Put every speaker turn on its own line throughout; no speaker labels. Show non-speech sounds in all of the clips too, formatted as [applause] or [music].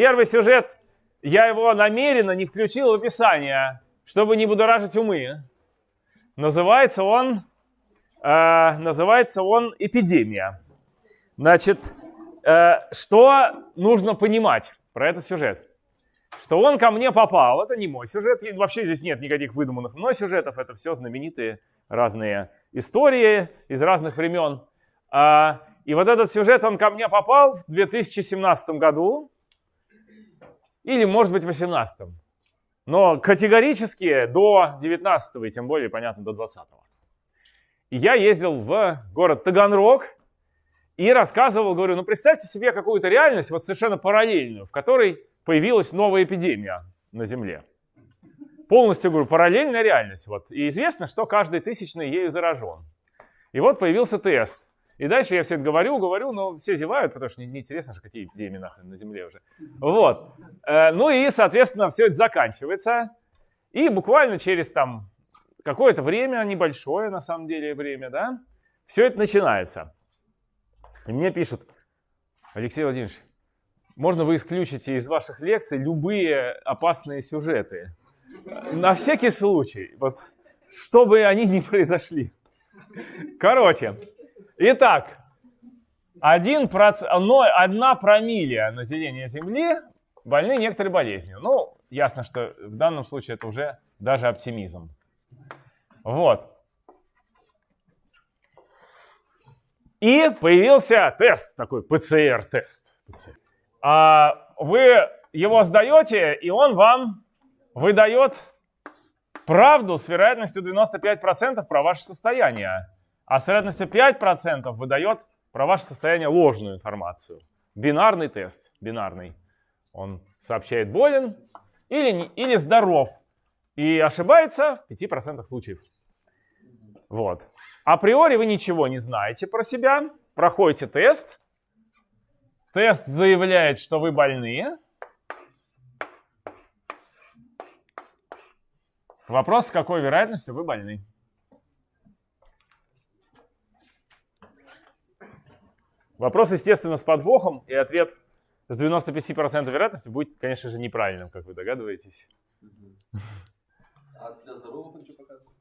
первый сюжет, я его намеренно не включил в описание, чтобы не будоражить умы. Называется он, э, называется он «Эпидемия». Значит, э, что нужно понимать про этот сюжет? Что он ко мне попал, это не мой сюжет, вообще здесь нет никаких выдуманных мной сюжетов, это все знаменитые разные истории из разных времен. А, и вот этот сюжет, он ко мне попал в 2017 году, или, может быть, в 2018. Но категорически до 19 и тем более, понятно, до 20 -го. Я ездил в город Таганрог и рассказывал, говорю, ну представьте себе какую-то реальность, вот совершенно параллельную, в которой появилась новая эпидемия на Земле. Полностью, говорю, параллельная реальность. Вот. И известно, что каждый тысячный ею заражен. И вот появился тест. И дальше я все это говорю, говорю, но все зевают, потому что неинтересно же, какие эпидемии нахрен на Земле уже. Вот. Э, ну и, соответственно, все это заканчивается. И буквально через там какое-то время, небольшое на самом деле время, да, все это начинается. И мне пишут, Алексей Владимирович, можно вы исключите из ваших лекций любые опасные сюжеты? На всякий случай, вот, чтобы они не произошли. Короче, Итак, 1 проц... одна промилле населения Земли больны некоторой болезнью. Ну, ясно, что в данном случае это уже даже оптимизм. Вот. И появился тест, такой ПЦР-тест. А вы его сдаете, и он вам выдает правду с вероятностью 95% про ваше состояние а с вероятностью 5% выдает про ваше состояние ложную информацию. Бинарный тест, бинарный. Он сообщает болен или, или здоров. И ошибается в 5% случаев. Вот. Априори вы ничего не знаете про себя. Проходите тест. Тест заявляет, что вы больны. Вопрос, с какой вероятностью вы больны. Вопрос, естественно, с подвохом, и ответ с 95% вероятностью будет, конечно же, неправильным, как вы догадываетесь. А для здоровых он что показывает?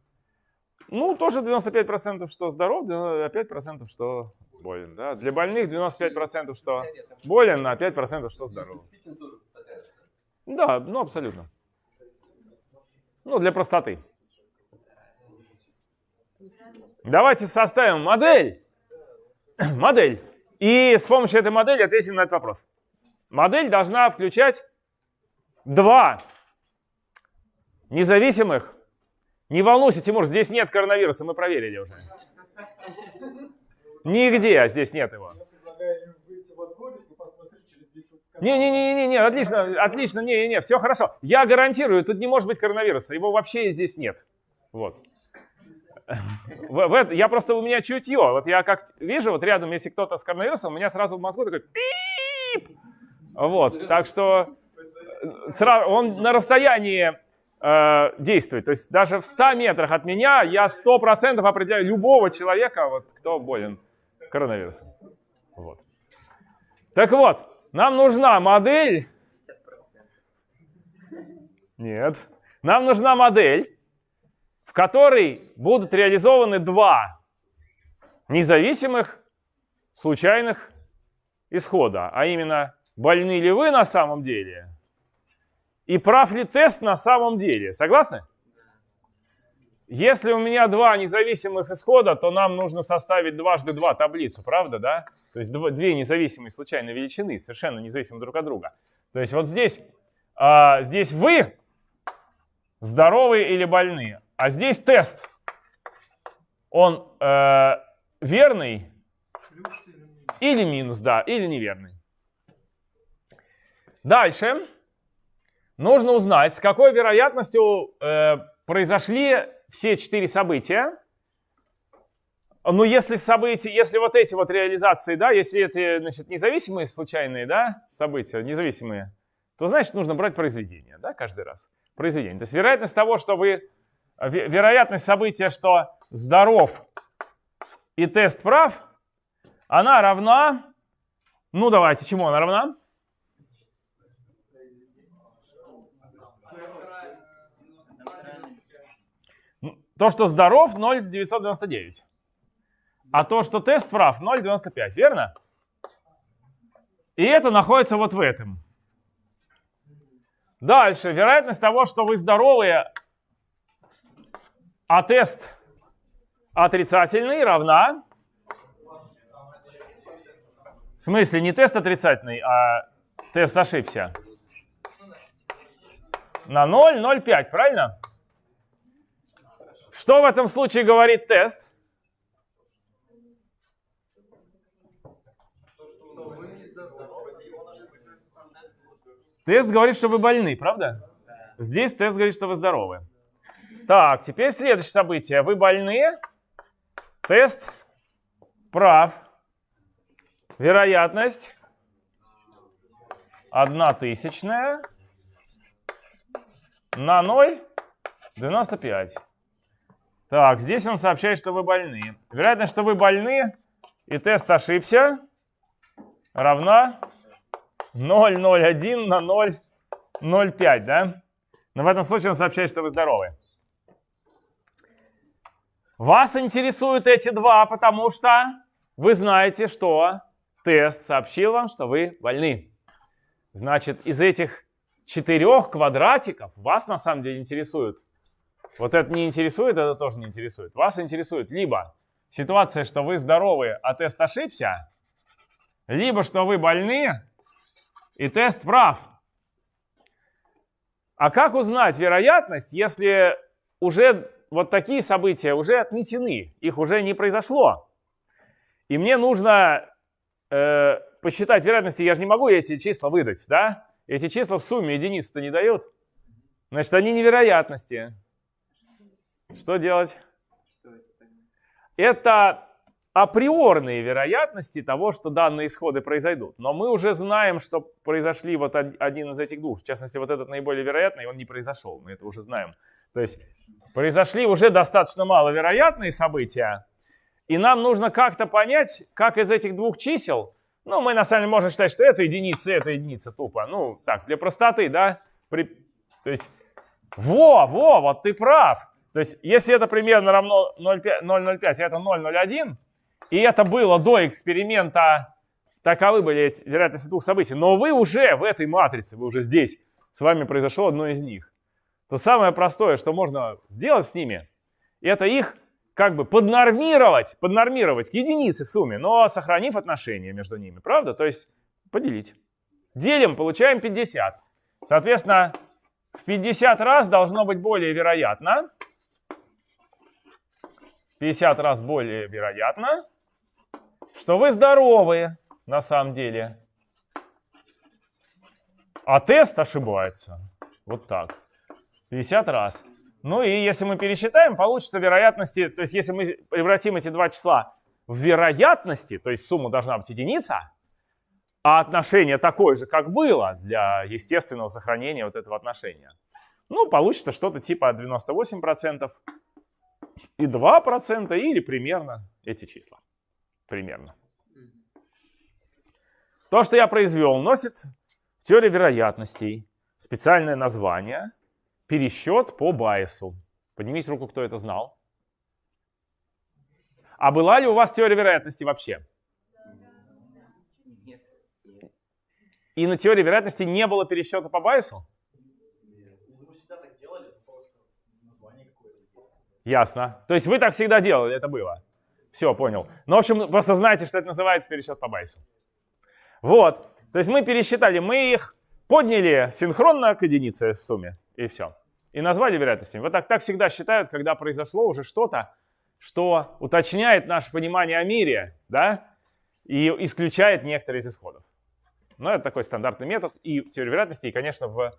Ну, тоже 95% что здоров, а 5% что болен. Да? Для больных 95% что болен, а 5% что здоров. Да, ну абсолютно. Ну, для простоты. Давайте составим модель. [clears throat] Модель. И с помощью этой модели ответим на этот вопрос. Модель должна включать два независимых. Не волнуйся, Тимур, здесь нет коронавируса, мы проверили уже. Нигде здесь нет его. Не-не-не, не, отлично, отлично, не-не-не, все хорошо. Я гарантирую, тут не может быть коронавируса, его вообще здесь нет. Вот. В, в, я просто, у меня чутье. Вот я как вижу, вот рядом, если кто-то с коронавирусом, у меня сразу в мозгу такой пип. Вот, так что э, сразу, он на расстоянии э, действует. То есть даже в 100 метрах от меня я 100% определяю любого человека, вот, кто болен коронавирусом. Вот. Так вот, нам нужна модель... Нет. Нам нужна модель, которой будут реализованы два независимых случайных исхода, а именно, больны ли вы на самом деле и прав ли тест на самом деле. Согласны? Если у меня два независимых исхода, то нам нужно составить дважды два таблицу, правда, да? То есть две независимые случайные величины, совершенно независимые друг от друга. То есть вот здесь, а, здесь вы здоровые или больные, а здесь тест. Он э, верный или минус, да, или неверный. Дальше нужно узнать, с какой вероятностью э, произошли все четыре события. Ну, если события, если вот эти вот реализации, да, если эти, значит, независимые случайные, да, события, независимые, то, значит, нужно брать произведение, да, каждый раз. Произведение. То есть вероятность того, что вы вероятность события, что здоров и тест прав, она равна, ну давайте, чему она равна? То, что здоров, 0,999. А то, что тест прав, 0,95, верно? И это находится вот в этом. Дальше. Вероятность того, что вы здоровые, а тест отрицательный, равна... В смысле, не тест отрицательный, а тест ошибся. На 0, 0,5, правильно? Что в этом случае говорит тест? Тест говорит, что вы больны, правда? Здесь тест говорит, что вы здоровы. Так, теперь следующее событие. Вы больны. Тест прав. Вероятность одна тысячная на 0 95. Так, здесь он сообщает, что вы больны. Вероятность, что вы больны и тест ошибся, равна 0,01 на 0,05, да? Но в этом случае он сообщает, что вы здоровы. Вас интересуют эти два, потому что вы знаете, что тест сообщил вам, что вы больны. Значит, из этих четырех квадратиков вас на самом деле интересует. Вот это не интересует, это тоже не интересует. Вас интересует либо ситуация, что вы здоровы, а тест ошибся, либо что вы больны, и тест прав. А как узнать вероятность, если уже вот такие события уже отметены, их уже не произошло? И мне нужно э, посчитать вероятности, я же не могу эти числа выдать, да? Эти числа в сумме единиц-то не дают. Значит, они невероятности. Что делать? Это априорные вероятности того, что данные исходы произойдут. Но мы уже знаем, что произошли вот один из этих двух. В частности, вот этот наиболее вероятный, он не произошел. Мы это уже знаем. То есть произошли уже достаточно маловероятные события. И нам нужно как-то понять, как из этих двух чисел, ну, мы на самом деле можем считать, что это единица, это единица тупо. Ну, так, для простоты, да? При, то есть, во, во, вот ты прав. То есть, если это примерно равно 0,05, это 0,01, и это было до эксперимента, таковы были вероятности двух событий. Но вы уже в этой матрице, вы уже здесь, с вами произошло одно из них. То самое простое, что можно сделать с ними, это их как бы поднормировать, поднормировать к единице в сумме, но сохранив отношения между ними, правда? То есть поделить. Делим, получаем 50. Соответственно, в 50 раз должно быть более вероятно. 50 раз более вероятно что вы здоровые на самом деле. А тест ошибается. Вот так. 50 раз. Ну и если мы пересчитаем, получится вероятности, то есть если мы превратим эти два числа в вероятности, то есть сумма должна быть единица, а отношение такое же, как было для естественного сохранения вот этого отношения, ну, получится что-то типа 98% и 2% или примерно эти числа примерно. То, что я произвел, носит в теории вероятностей специальное название пересчет по Байесу. Поднимите руку, кто это знал. А была ли у вас теория вероятности вообще? Нет. И на теории вероятности не было пересчета по Байесу? Ясно. То есть вы так всегда делали, это было? Все, понял. Ну, в общем, просто знаете, что это называется пересчет по байсу. Вот. То есть мы пересчитали, мы их подняли синхронно к единице в сумме, и все. И назвали вероятностями. Вот так, так всегда считают, когда произошло уже что-то, что уточняет наше понимание о мире, да, и исключает некоторые из исходов. Но это такой стандартный метод. И в теории вероятности, и, конечно, в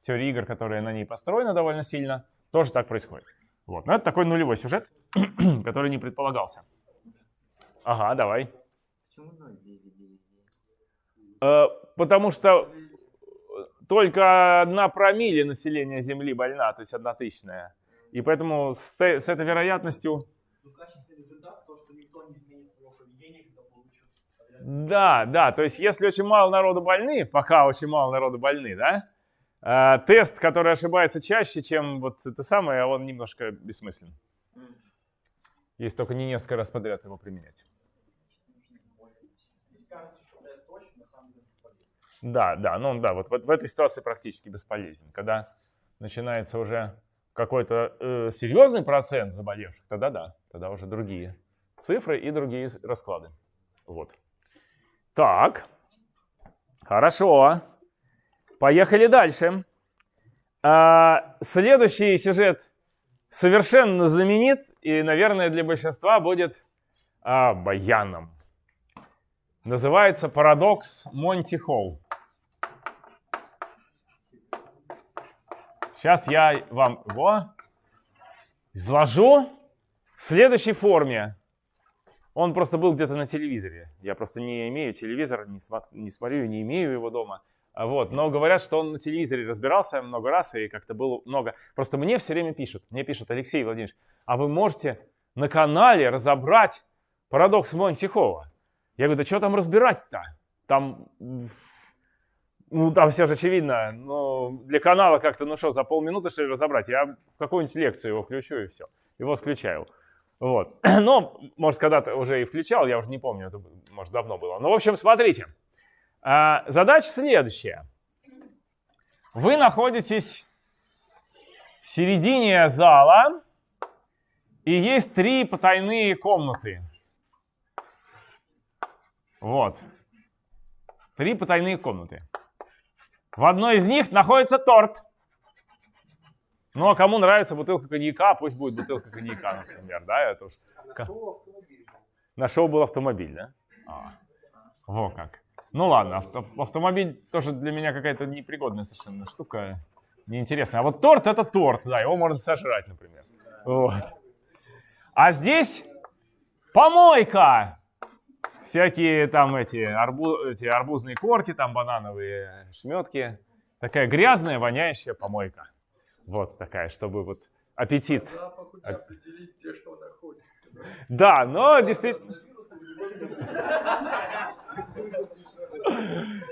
теории игр, которая на ней построена довольно сильно, тоже так происходит. Вот. Но это такой нулевой сюжет, [clears throat] который не предполагался. Ага, давай. Почему 0,999? Э, потому что только одна промилле населения Земли больна, то есть одна тысячная. И поэтому с, с этой вероятностью... Да, да, то есть если очень мало народу больны, пока очень мало народу больны, да, э, тест, который ошибается чаще, чем вот это самое, он немножко бессмыслен. если только не несколько раз подряд его применять. Да, да, ну да, вот, вот в этой ситуации практически бесполезен. Когда начинается уже какой-то э, серьезный процент заболевших, тогда да, тогда уже другие цифры и другие расклады. Вот. Так, хорошо. Поехали дальше. А, следующий сюжет совершенно знаменит и, наверное, для большинства будет а, баяном. Называется «Парадокс Монти Холл». Сейчас я вам его изложу в следующей форме. Он просто был где-то на телевизоре. Я просто не имею телевизор, не, смо не смотрю, не имею его дома. Вот. Но говорят, что он на телевизоре разбирался много раз и как-то было много. Просто мне все время пишут, мне пишут, Алексей Владимирович, а вы можете на канале разобрать парадокс Монтихова? Я говорю, да что там разбирать-то? Там ну, там все же очевидно. Но для канала как-то, ну что, за полминуты, что ли, разобрать? Я в какую-нибудь лекцию его включу и все. Его включаю. Вот. [clears throat] Но, может, когда-то уже и включал, я уже не помню, это, может, давно было. Ну, в общем, смотрите. А, задача следующая. Вы находитесь в середине зала, и есть три потайные комнаты. Вот. Три потайные комнаты. В одной из них находится торт. Ну, а кому нравится бутылка коньяка, пусть будет бутылка коньяка, например, да, это уж... На шоу автомобиль. На шоу был автомобиль, да? А. Во как. Ну ладно, авто, автомобиль тоже для меня какая-то непригодная совершенно штука, неинтересная. А вот торт это торт, да, его можно сожрать, например. Вот. А здесь помойка всякие там эти, арбу, эти арбузные корки, там банановые шметки. Такая грязная, воняющая помойка. Вот такая, чтобы вот аппетит. определить, где что находится. Да, но действительно...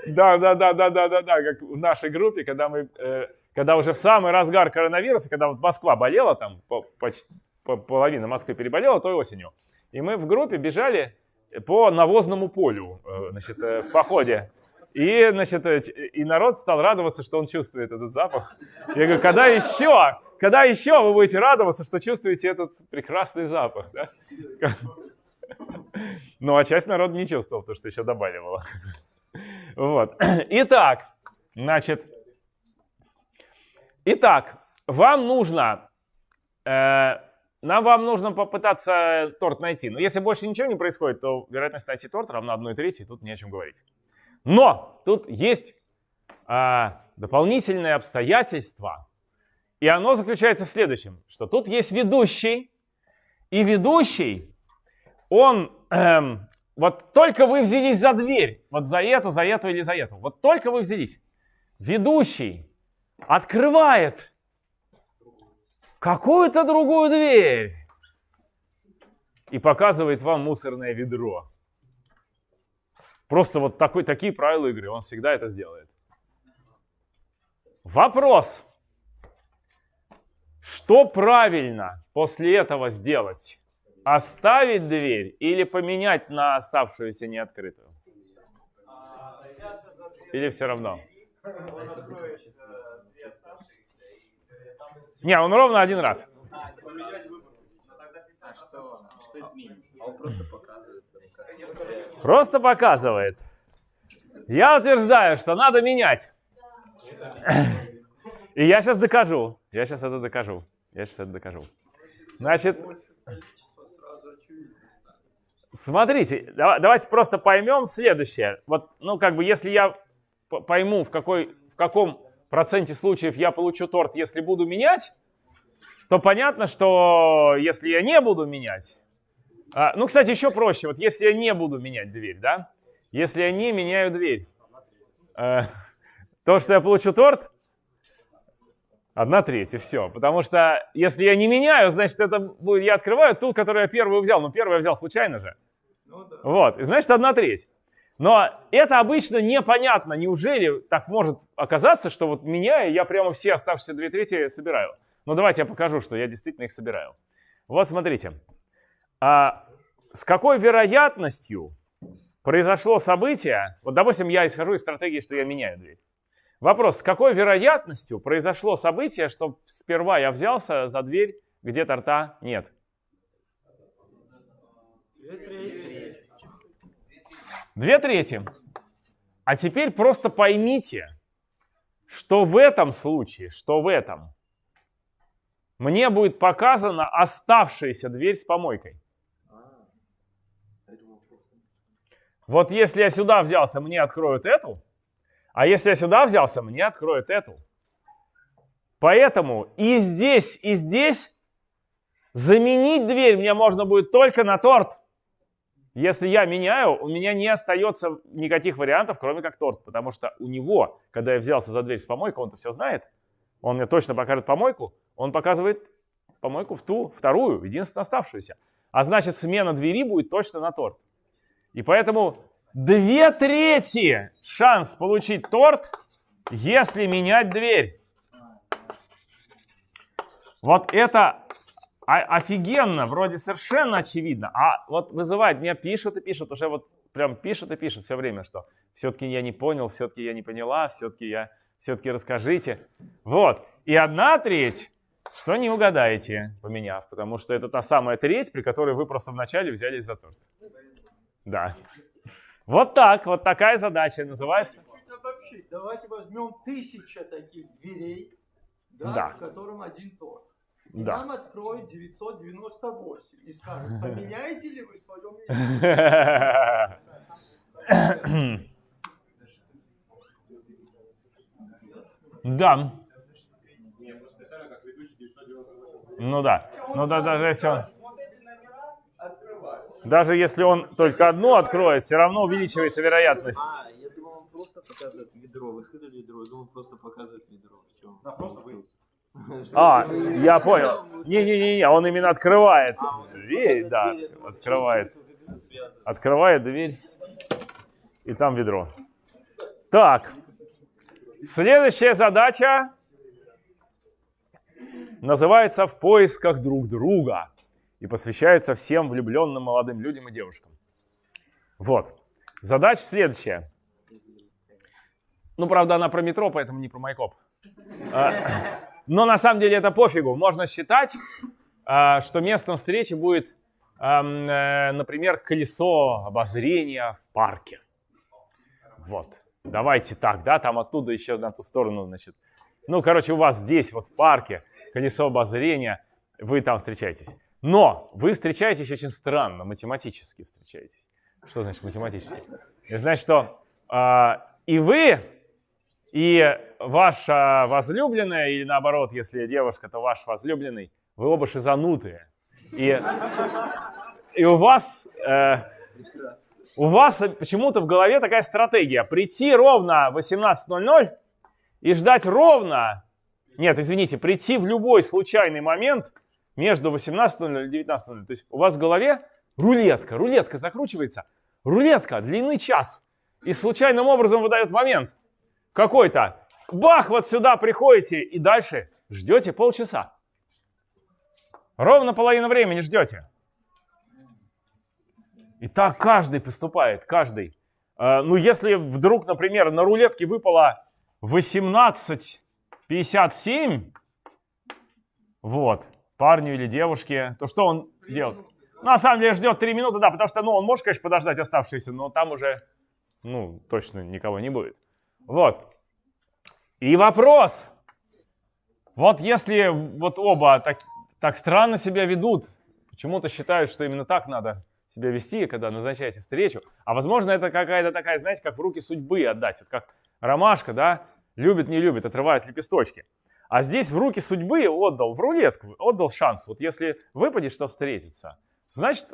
Да, да, да, да, да, да, да, как в нашей группе, когда мы, э, когда уже в самый разгар коронавируса, когда вот Москва болела, там по, почти по, половина Москвы переболела той осенью, и мы в группе бежали по навозному полю э, значит, э, в походе. И, значит, э, и народ стал радоваться, что он чувствует этот запах. Я говорю, когда еще, когда еще вы будете радоваться, что чувствуете этот прекрасный запах? Да? Ну, а часть народа не чувствовал, потому что еще добавила. Вот. Итак, значит, итак, вам нужно нам вам нужно попытаться торт найти. Но если больше ничего не происходит, то вероятность найти торт равна 1 трети, тут не о чем говорить. Но тут есть а, дополнительное обстоятельство, и оно заключается в следующем, что тут есть ведущий, и ведущий, он, эм, вот только вы взялись за дверь, вот за эту, за эту или за эту, вот только вы взялись, ведущий открывает какую-то другую дверь и показывает вам мусорное ведро. Просто вот такой, такие правила игры, он всегда это сделает. Вопрос. Что правильно после этого сделать? Оставить дверь или поменять на оставшуюся неоткрытую? Или все равно? Он откроет две оставшиеся. Не, он ровно один раз. просто показывает. Я утверждаю, что надо менять. И я сейчас докажу. Я сейчас это докажу. Я сейчас это докажу. Значит, смотрите, давайте просто поймем следующее. Вот, ну, как бы, если я пойму, в, какой, в каком проценте случаев я получу торт, если буду менять, то понятно, что если я не буду менять... А, ну, кстати, еще проще. Вот если я не буду менять дверь, да? Если я не меняю дверь, э, [laughs] то, что я получу торт, одна треть, и все. Потому что если я не меняю, значит, это будет, я открываю ту, которую я первую взял. Ну, первую я взял случайно же. Ну, да. Вот, и значит, одна треть. Но это обычно непонятно. Неужели так может оказаться, что вот меняя, я прямо все оставшиеся две трети собираю? Ну давайте я покажу, что я действительно их собираю. Вот смотрите. А, с какой вероятностью произошло событие, вот допустим, я исхожу из стратегии, что я меняю дверь. Вопрос, с какой вероятностью произошло событие, что сперва я взялся за дверь, где торта нет? Две трети. А теперь просто поймите, что в этом случае, что в этом, мне будет показана оставшаяся дверь с помойкой. Вот если я сюда взялся, мне откроют эту, а если я сюда взялся, мне откроют эту. Поэтому и здесь, и здесь заменить дверь мне можно будет только на торт. Если я меняю, у меня не остается никаких вариантов, кроме как торт. Потому что у него, когда я взялся за дверь с помойкой, он-то все знает. Он мне точно покажет помойку. Он показывает помойку в ту, вторую, единственно оставшуюся. А значит, смена двери будет точно на торт. И поэтому две трети шанс получить торт, если менять дверь. Вот это офигенно, вроде совершенно очевидно, а вот вызывает, меня пишут и пишут, уже вот прям пишут и пишут все время, что все-таки я не понял, все-таки я не поняла, все-таки я, все-таки расскажите. Вот, и одна треть, что не угадаете, поменяв, потому что это та самая треть, при которой вы просто вначале взялись за торт. Да. Вот так, вот такая задача называется.
Давайте возьмем тысяча таких дверей, да,
Да.
в котором один торт. И
Да.
нам откроет 998 и скажет, [laughs] поменяете ли вы свое мнение? [laughs]
Да. Ну да. Ну да, даже если он, даже если он только одну откроет, все равно увеличивается вероятность.
А, я думал, он просто показывает ведро. Вы сказали ведро, я думал, просто показывает ведро. В чем смысл?
А, я понял. Не-не-не, он именно открывает
А,
дверь, да, открывает. Открывает дверь, и там ведро. Так, следующая задача называется «В поисках друг друга» и посвящается всем влюбленным молодым людям и девушкам. Вот. Задача следующая. Ну, правда, она про метро, поэтому не про Майкоп. Но на самом деле это пофигу. Можно считать, а, что местом встречи будет, э, например, колесо обозрения в парке. Вот. Давайте так, да, там оттуда еще на ту сторону, значит. Ну, короче, у вас здесь, вот в парке, колесо обозрения, вы там встречаетесь. Но вы встречаетесь очень странно, математически встречаетесь. Что значит математически? Это значит, что а, и вы, и ваша возлюбленная, или наоборот, если девушка, то ваш возлюбленный, вы оба шизанутые. И, и у вас, э, у вас почему-то в голове такая стратегия. Прийти ровно в 18.00 и ждать ровно, нет, извините, прийти в любой случайный момент между 18.00 и 19.00. То есть у вас в голове рулетка, рулетка закручивается, рулетка длины час. И случайным образом выдает момент какой-то. Бах, вот сюда приходите и дальше ждете полчаса. Ровно половину времени ждете. И так каждый поступает, каждый. Э, Ну, если вдруг, например, на рулетке выпало 18.57, вот, парню или девушке, то что он делает? Ну, на самом деле ждет 3 минуты, да, потому что, ну, он может, конечно, подождать оставшиеся, но там уже, ну, точно никого не будет. Вот. И вопрос. Вот если вот оба так, так странно себя ведут, почему-то считают, что именно так надо себя вести, когда назначаете встречу, а возможно это какая-то такая, знаете, как в руки судьбы отдать, вот как ромашка, да, любит, не любит, отрывает лепесточки. А здесь в руки судьбы отдал, в рулетку, отдал шанс. Вот если выпадет, что встретиться, значит,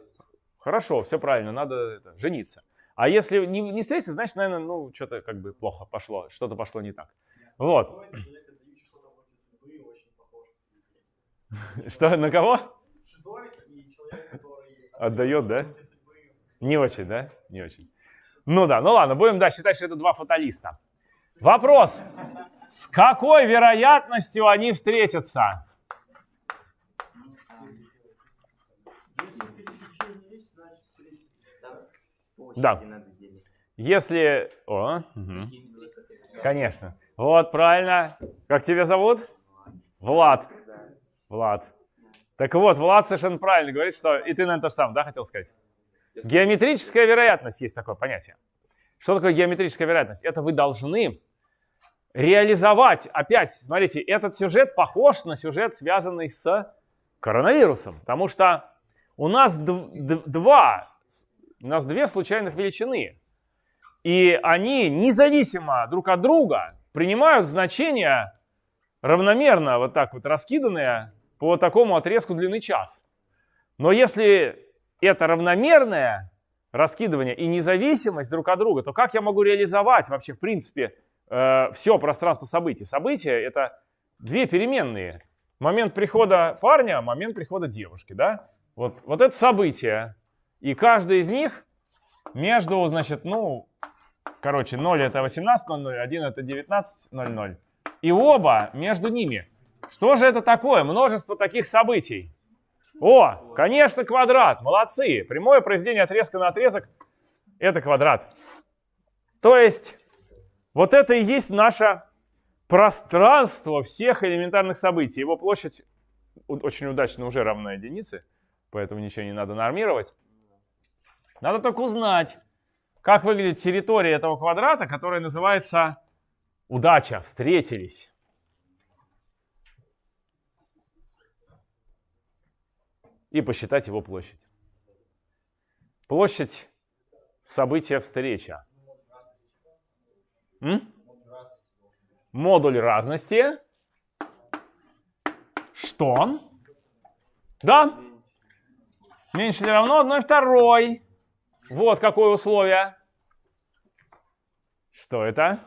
хорошо, все правильно, надо это, жениться. А если не, не встретиться, значит, наверное, ну, что-то как бы плохо пошло, что-то пошло не так. Вот. [laughs] Что, на кого? Отдает, да? Не очень, да? Не очень. Ну да, ну ладно, будем, да, считать, что это два фаталиста. Вопрос. С какой вероятностью они встретятся? Да. Если... О, угу. Конечно. Вот, правильно. Как тебя зовут? Влад. Влад. Так вот, Влад совершенно правильно говорит, что... И ты, наверное, то же самое, да, хотел сказать? Геометрическая вероятность есть такое понятие. Что такое геометрическая вероятность? Это вы должны реализовать, опять, смотрите, этот сюжет похож на сюжет, связанный с коронавирусом, потому что у нас два, у нас две случайных величины, и они независимо друг от друга принимают значения равномерно, вот так вот раскиданные по такому отрезку длины час. Но если это равномерное раскидывание и независимость друг от друга, то как я могу реализовать вообще, в принципе, э, все пространство событий? События — это две переменные. Момент прихода парня, момент прихода девушки, да? Вот, вот это событие. И каждый из них между, значит, ну, короче, 0 это 18.00, 1 это 19.00. И оба между ними. Что же это такое? Множество таких событий. О, конечно, квадрат. Молодцы. Прямое произведение отрезка на отрезок – это квадрат. То есть, вот это и есть наше пространство всех элементарных событий. Его площадь очень удачно уже равна единице, поэтому ничего не надо нормировать. Надо только узнать, как выглядит территория этого квадрата, которая называется удача, встретились. и посчитать его площадь. Площадь события встреча. М? Модуль разности. Что? Да. Меньше или равно 1 второй. Вот какое условие. Что это?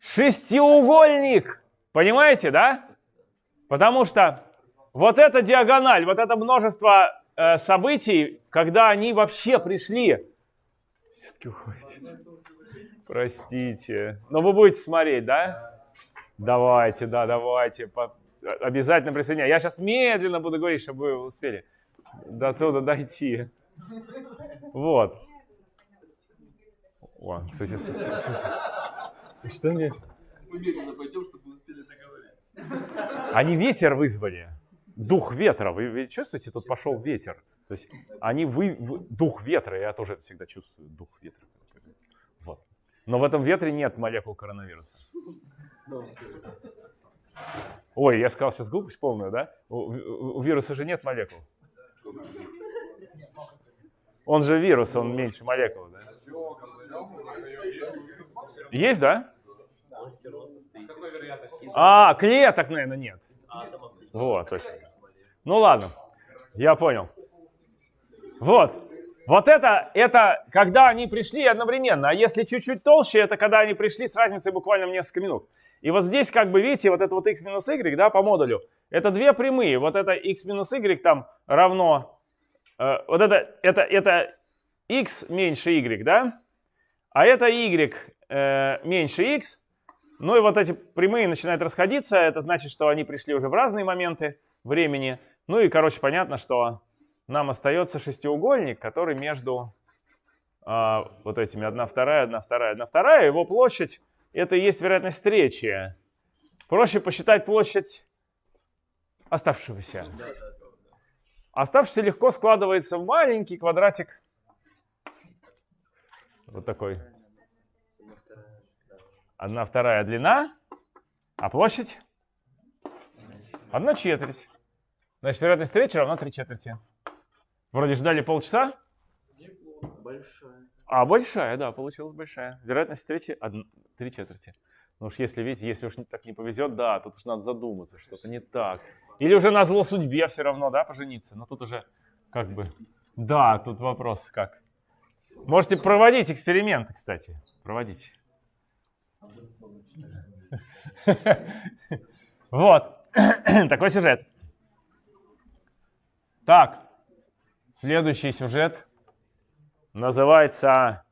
Шестиугольник. Понимаете, да? Потому что вот эта диагональ, вот это множество э, событий, когда они вообще пришли, все-таки уходите. Простите. Но вы будете смотреть, да? Давайте, да, давайте. Обязательно присоединяйтесь. Я сейчас медленно буду говорить, чтобы вы успели до туда дойти. Вот. О, кстати, что мне... Мы медленно пойдем, чтобы успели договорить. Они ветер вызвали. Дух ветра. Вы, вы чувствуете, тут пошел ветер. То есть они вы, вы, дух ветра, я тоже это всегда чувствую, дух ветра. Вот. Но в этом ветре нет молекул коронавируса. Ой, я сказал сейчас глупость полную, да? У, у, вируса же нет молекул. Он же вирус, он меньше молекул, да? Есть, да? А, клеток, наверное, нет. Вот, точно. Ну ладно, я понял. Вот. Вот это, это когда они пришли одновременно. А если чуть-чуть толще, это когда они пришли с разницей буквально в несколько минут. И вот здесь, как бы, видите, вот это вот x минус y, да, по модулю, это две прямые. Вот это x минус y там равно, э, вот это, это, это x меньше y, да, а это y э, меньше x, ну и вот эти прямые начинают расходиться, это значит, что они пришли уже в разные моменты времени. Ну и, короче, понятно, что нам остается шестиугольник, который между а, вот этими 1, 2, 1, 2, 1, 2, его площадь, это и есть вероятность встречи. Проще посчитать площадь оставшегося. Оставшийся легко складывается в маленький квадратик. Вот такой. Одна вторая длина, а площадь? Одна четверть. Значит, вероятность встречи равна три четверти. Вроде ждали полчаса? Большая. А, большая, да, получилась большая. Вероятность встречи три четверти. Ну уж если, видите, если уж так не повезет, да, тут уж надо задуматься, что-то не так. Или уже на зло судьбе все равно, да, пожениться. Но тут уже как бы... Да, тут вопрос как. Можете проводить эксперименты, кстати. Проводите. Вот. [coughs] Такой сюжет. Так. Следующий сюжет называется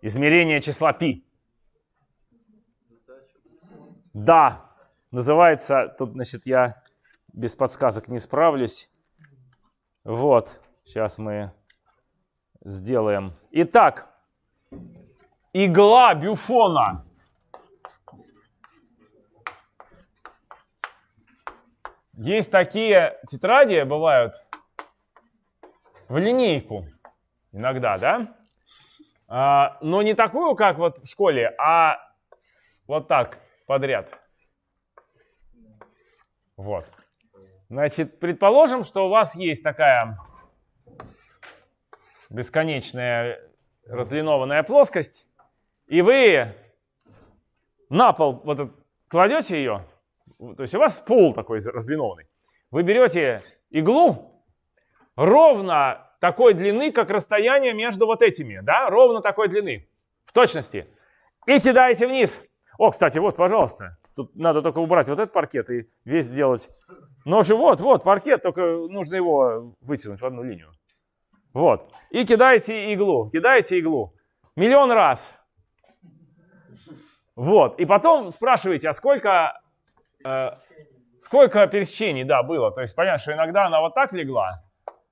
измерение числа π. Да, называется, тут, значит, я без подсказок не справлюсь. Вот, сейчас мы сделаем. Итак, игла бюфона. Есть такие тетради, бывают, в линейку иногда, да? А, но не такую, как вот в школе, а вот так подряд. Вот. Значит, предположим, что у вас есть такая бесконечная разлинованная плоскость, и вы на пол вот кладете ее, то есть у вас пол такой разлинованный. Вы берете иглу ровно такой длины, как расстояние между вот этими, да, ровно такой длины, в точности, и кидаете вниз. О, кстати, вот, пожалуйста, тут надо только убрать вот этот паркет и весь сделать. Ну, же вот, вот, паркет, только нужно его вытянуть в одну линию. Вот. И кидаете иглу, кидаете иглу. Миллион раз. Вот. И потом спрашиваете, а сколько, э, сколько пересечений, да, было. То есть понятно, что иногда она вот так легла,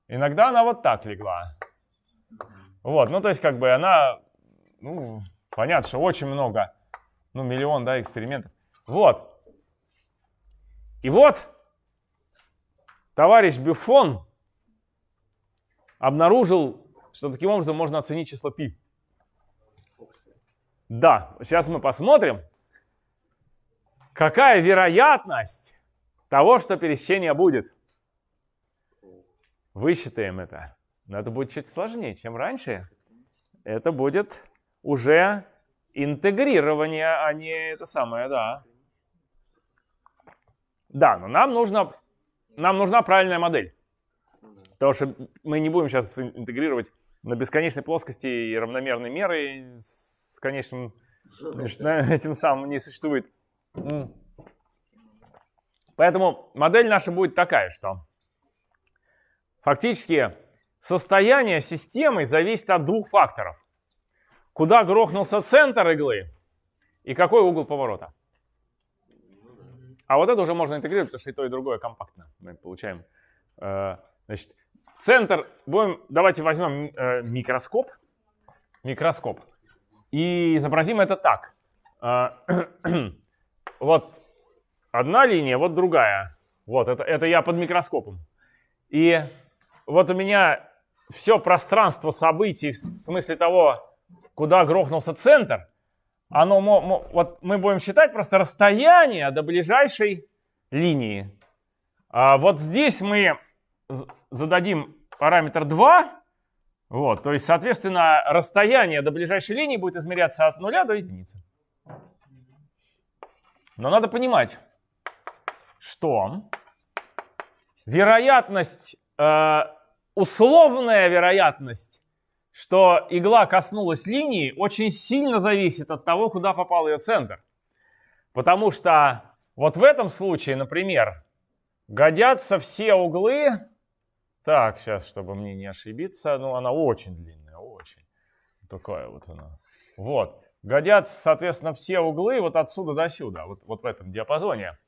иногда она вот так легла. Вот, ну то есть как бы она, ну, понятно, что очень много, ну миллион, да, экспериментов. Вот. И вот товарищ Бюфон обнаружил, что таким образом можно оценить число π. Да, сейчас мы посмотрим, какая вероятность того, что пересечение будет. Высчитаем это. Но это будет чуть сложнее, чем раньше. Это будет уже интегрирование, а не это самое, да. Да, но нам, нужно, нам нужна правильная модель. Потому что мы не будем сейчас интегрировать на бесконечной плоскости и равномерной меры с конечным [laughs] этим самым не существует. Поэтому модель наша будет такая, что фактически состояние системы зависит от двух факторов. Куда грохнулся центр иглы и какой угол поворота. А вот это уже можно интегрировать, потому что и то, и другое компактно. Мы получаем э, значит, Центр, будем, давайте возьмем э, микроскоп, микроскоп и изобразим это так. Э, [clears throat] вот одна линия, вот другая. Вот, это, это я под микроскопом. И вот у меня все пространство событий, в смысле того, куда грохнулся центр, оно, вот мы будем считать просто расстояние до ближайшей линии. А вот здесь мы зададим параметр 2, вот, то есть, соответственно, расстояние до ближайшей линии будет измеряться от 0 до единицы. Но надо понимать, что вероятность, э, условная вероятность, что игла коснулась линии, очень сильно зависит от того, куда попал ее центр. Потому что вот в этом случае, например, годятся все углы так, сейчас, чтобы мне не ошибиться. Ну, она очень длинная, очень. Такая вот она. Вот. Годятся, соответственно, все углы вот отсюда до сюда, вот, вот в этом диапазоне.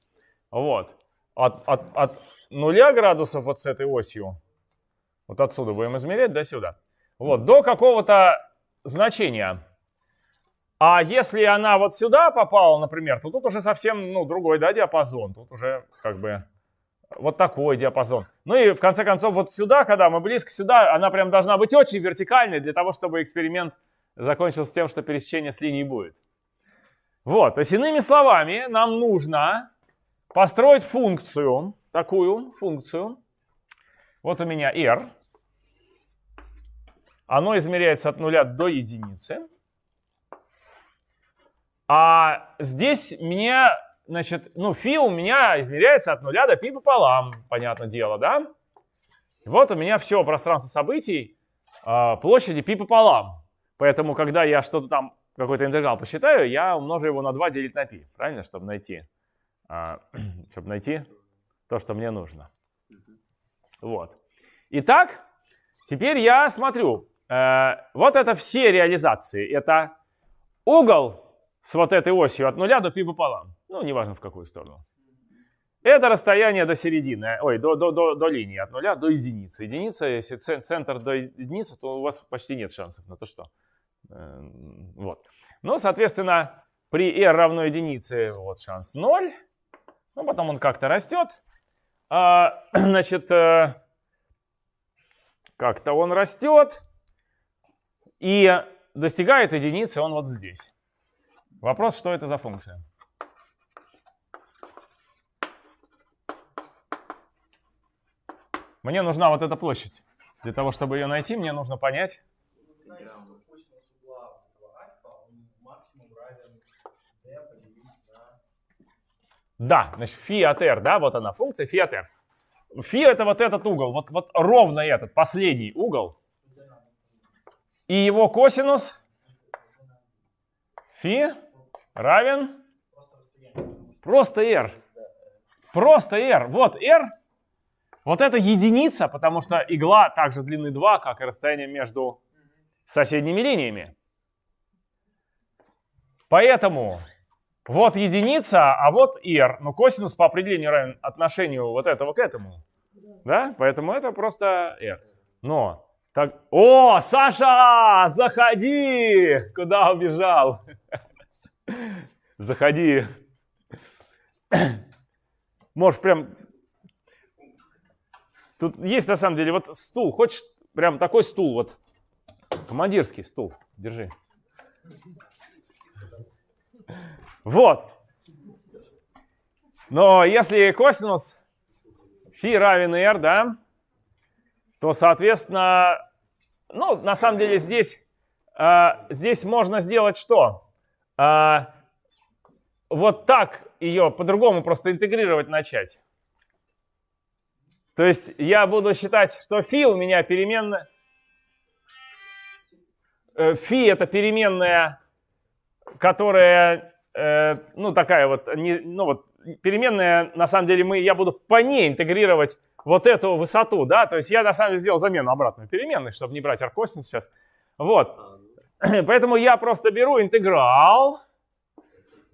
Вот. От, от, от 0 градусов вот с этой осью, вот отсюда будем измерять до сюда, вот, до какого-то значения. А если она вот сюда попала, например, то тут уже совсем ну, другой да, диапазон. Тут уже как бы вот такой диапазон. Ну и в конце концов вот сюда, когда мы близко сюда, она прям должна быть очень вертикальной для того, чтобы эксперимент закончился тем, что пересечение с линией будет. Вот, то есть иными словами, нам нужно построить функцию, такую функцию. Вот у меня r. Оно измеряется от нуля до единицы. А здесь мне значит, ну, фи у меня измеряется от нуля до пи пополам, понятное дело, да? вот у меня все пространство событий э, площади пи пополам. Поэтому, когда я что-то там, какой-то интеграл посчитаю, я умножу его на 2 делить на π, правильно, чтобы найти, э, [clears throat] чтобы найти то, что мне нужно. Вот. Итак, теперь я смотрю. Э, вот это все реализации. Это угол с вот этой осью от нуля до π пополам. Ну, неважно в какую сторону. Это расстояние до середины, ой, до, до, до, до линии, от нуля до единицы. Единица, если центр до единицы, то у вас почти нет шансов на то, что... Э, вот. Ну, соответственно, при r равно единице вот шанс 0. Ну, потом он как-то растет. А, [clears throat] значит, э, как-то он растет. И достигает единицы он вот здесь. Вопрос, что это за функция? Мне нужна вот эта площадь. Для того, чтобы ее найти, мне нужно понять. Да, значит, фи от r, да, вот она функция фи от r. Фи это вот этот угол, вот, вот ровно этот, последний угол. И его косинус фи равен просто r. Просто r. Вот r вот это единица, потому что игла также длины 2, как и расстояние между соседними линиями. Поэтому вот единица, а вот r. Но косинус по определению равен отношению вот этого к этому. Да? Поэтому это просто r. Но так... О, Саша, заходи! Куда убежал? [laughs] Заходи. [coughs] Можешь прям Тут есть на самом деле вот стул. Хочешь прям такой стул, вот командирский стул. Держи. Вот. Но если косинус фи равен r, да, то, соответственно, ну, на самом деле здесь, а, здесь можно сделать что? А, вот так ее по-другому просто интегрировать начать. То есть я буду считать, что фи у меня переменная. Э, фи это переменная, которая, э, ну такая вот, не, ну вот переменная, на самом деле мы, я буду по ней интегрировать вот эту высоту, да, то есть я на самом деле сделал замену обратной переменной, чтобы не брать аркосинус сейчас. Вот, [clears throat] поэтому я просто беру интеграл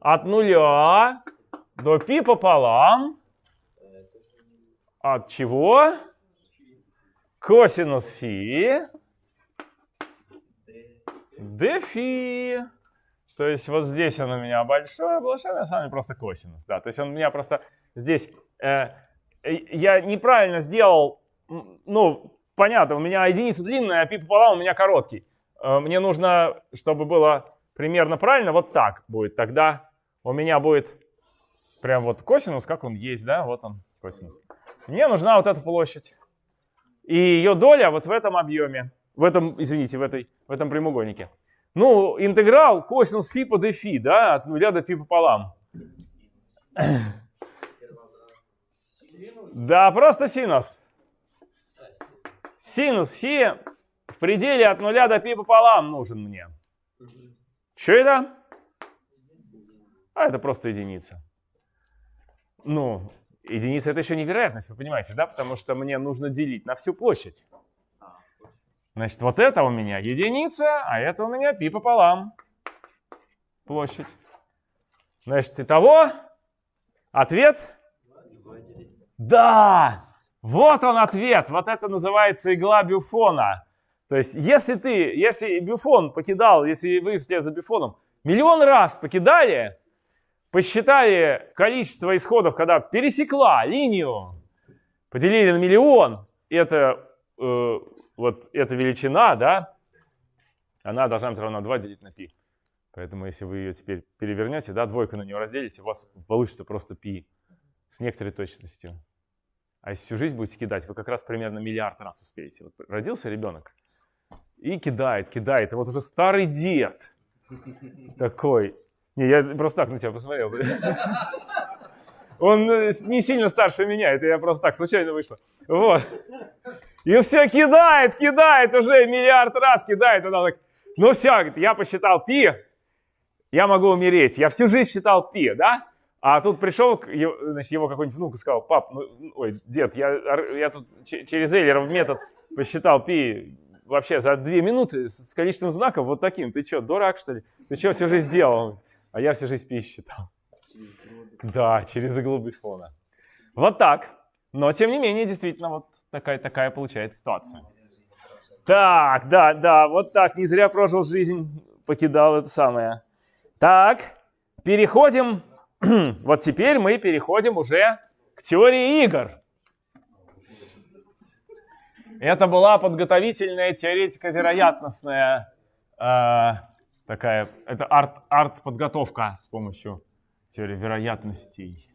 от нуля до π пополам от чего? Косинус фи дфи. То есть вот здесь он у меня большой, большой, на самом деле просто косинус. Да, то есть он у меня просто здесь... Э, я неправильно сделал, ну, понятно, у меня единица длинная, а пи пополам у меня короткий. Э, мне нужно, чтобы было примерно правильно, вот так будет. Тогда у меня будет прям вот косинус, как он есть, да, вот он косинус. Мне нужна вот эта площадь. И ее доля вот в этом объеме. В этом, извините, в, этой, в этом прямоугольнике. Ну, интеграл косинус фи по дфи, да, от нуля до пи пополам. Да, просто синус. Синус фи в пределе от нуля до пи пополам нужен мне. Что это? А это просто единица. Ну, Единица это еще невероятность, вы понимаете, да? Потому что мне нужно делить на всю площадь. Значит, вот это у меня единица, а это у меня пи пополам. Площадь. Значит, итого ответ? Да! Вот он ответ. Вот это называется игла Бюфона. То есть, если ты, если Бюфон покидал, если вы вслед за Бюфоном миллион раз покидали, посчитали количество исходов, когда пересекла линию, поделили на миллион, это э, вот эта величина, да, она должна быть равна 2 делить на π. Поэтому если вы ее теперь перевернете, да, двойку на нее разделите, у вас получится просто π с некоторой точностью. А если всю жизнь будете кидать, вы как раз примерно миллиард раз успеете. Вот родился ребенок и кидает, кидает. И вот уже старый дед такой, не, я просто так на тебя посмотрел. Он э, не сильно старше меня, это я просто так случайно вышло. Вот. И все кидает, кидает уже миллиард раз кидает. Она так, ну все, говорит, я посчитал пи, я могу умереть. Я всю жизнь считал пи, да? А тут пришел значит, его какой-нибудь внук и сказал, пап, ну, ой, дед, я, я тут через Эйлеров метод посчитал пи вообще за две минуты с количеством знаков вот таким. Ты что, дурак что ли? Ты что всю жизнь делал? А я всю жизнь пи считал. Да, через иглу бифона. Вот так. Но, тем не менее, действительно, вот такая, такая получается ситуация. Так, да, да, вот так. Не зря прожил жизнь, покидал это самое. Так, переходим. [clears throat] вот теперь мы переходим уже к теории игр. Это была подготовительная теоретика вероятностная э, такая, это арт, арт-подготовка с помощью теории вероятностей.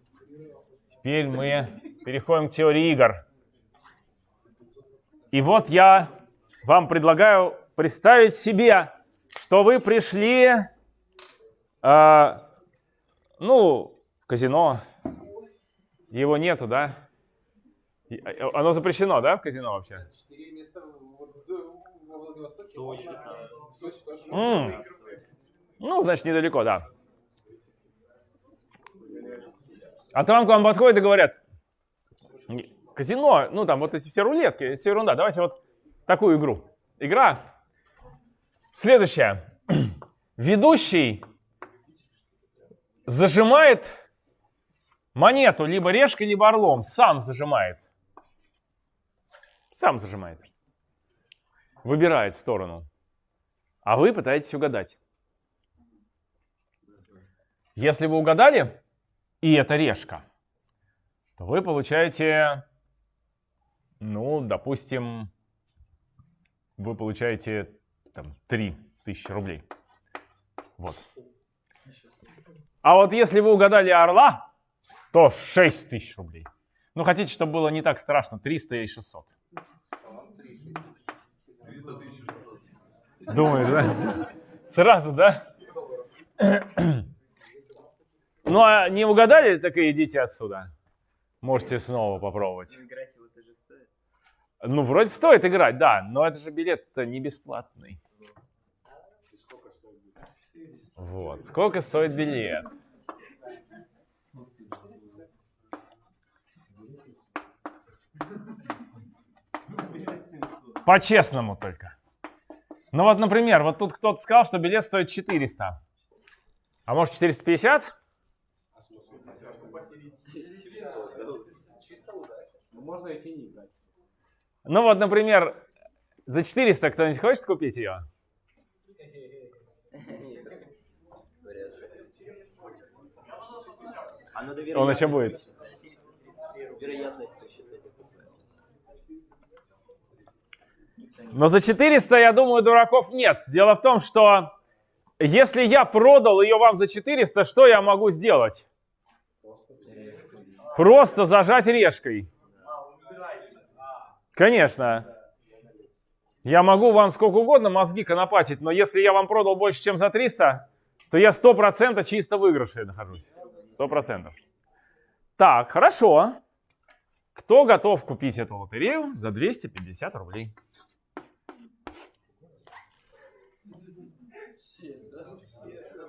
Теперь мы переходим к теории игр. И вот я вам предлагаю представить себе, что вы пришли, э, ну, в казино. Его нету, да? А, оно запрещено, да, в казино вообще? Четыре места во Владивостоке. Mm. Ну, значит, недалеко, да. А там к вам подходят и говорят, казино, ну там вот эти все рулетки, все ерунда. Давайте вот такую игру. Игра следующая. [clears throat] Ведущий зажимает монету либо решкой, либо орлом. Сам зажимает. Сам зажимает. Выбирает сторону. А вы пытаетесь угадать. Если вы угадали, и это решка, то вы получаете, ну, допустим, вы получаете там 3000 рублей. Вот. А вот если вы угадали орла, то 6 тысяч рублей. Ну, хотите, чтобы было не так страшно, 300 и 600. Думаешь, да? Сразу, да? Ну, а не угадали, так и идите отсюда. Можете снова попробовать. Ну, вроде стоит играть, да, но это же билет-то не бесплатный. Вот, сколько стоит билет? По-честному только. Ну вот, например, вот тут кто-то сказал, что билет стоит 400. А может 450?
Можно идти не играть.
Ну вот, например, за 400 кто-нибудь хочет купить ее? Он еще будет. Но за 400, я думаю, дураков нет. Дело в том, что если я продал ее вам за 400, что я могу сделать? Просто зажать решкой. Конечно. Я могу вам сколько угодно мозги конопатить, но если я вам продал больше, чем за 300, то я 100% чисто выигрыше нахожусь. 100%. Так, хорошо. Кто готов купить эту лотерею за 250 рублей?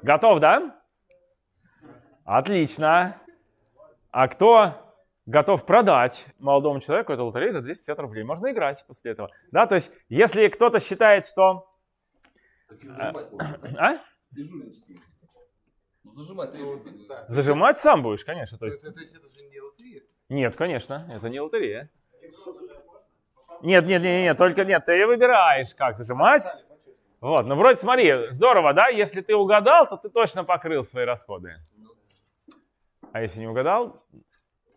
Готов, да? Отлично. А кто готов продать молодому человеку эту лотерею за 250 рублей? Можно играть после этого. Да, то есть, если кто-то считает, что... [clears throat] А? Ну, зажимать, Зажимать сам будешь, конечно. То есть... То есть это же не лотерея? Нет, конечно, это не лотерея. Нет, нет, нет, нет, только нет, ты выбираешь, как зажимать. Вот, ну вроде смотри, здорово, да? Если ты угадал, то ты точно покрыл свои расходы. А если не угадал,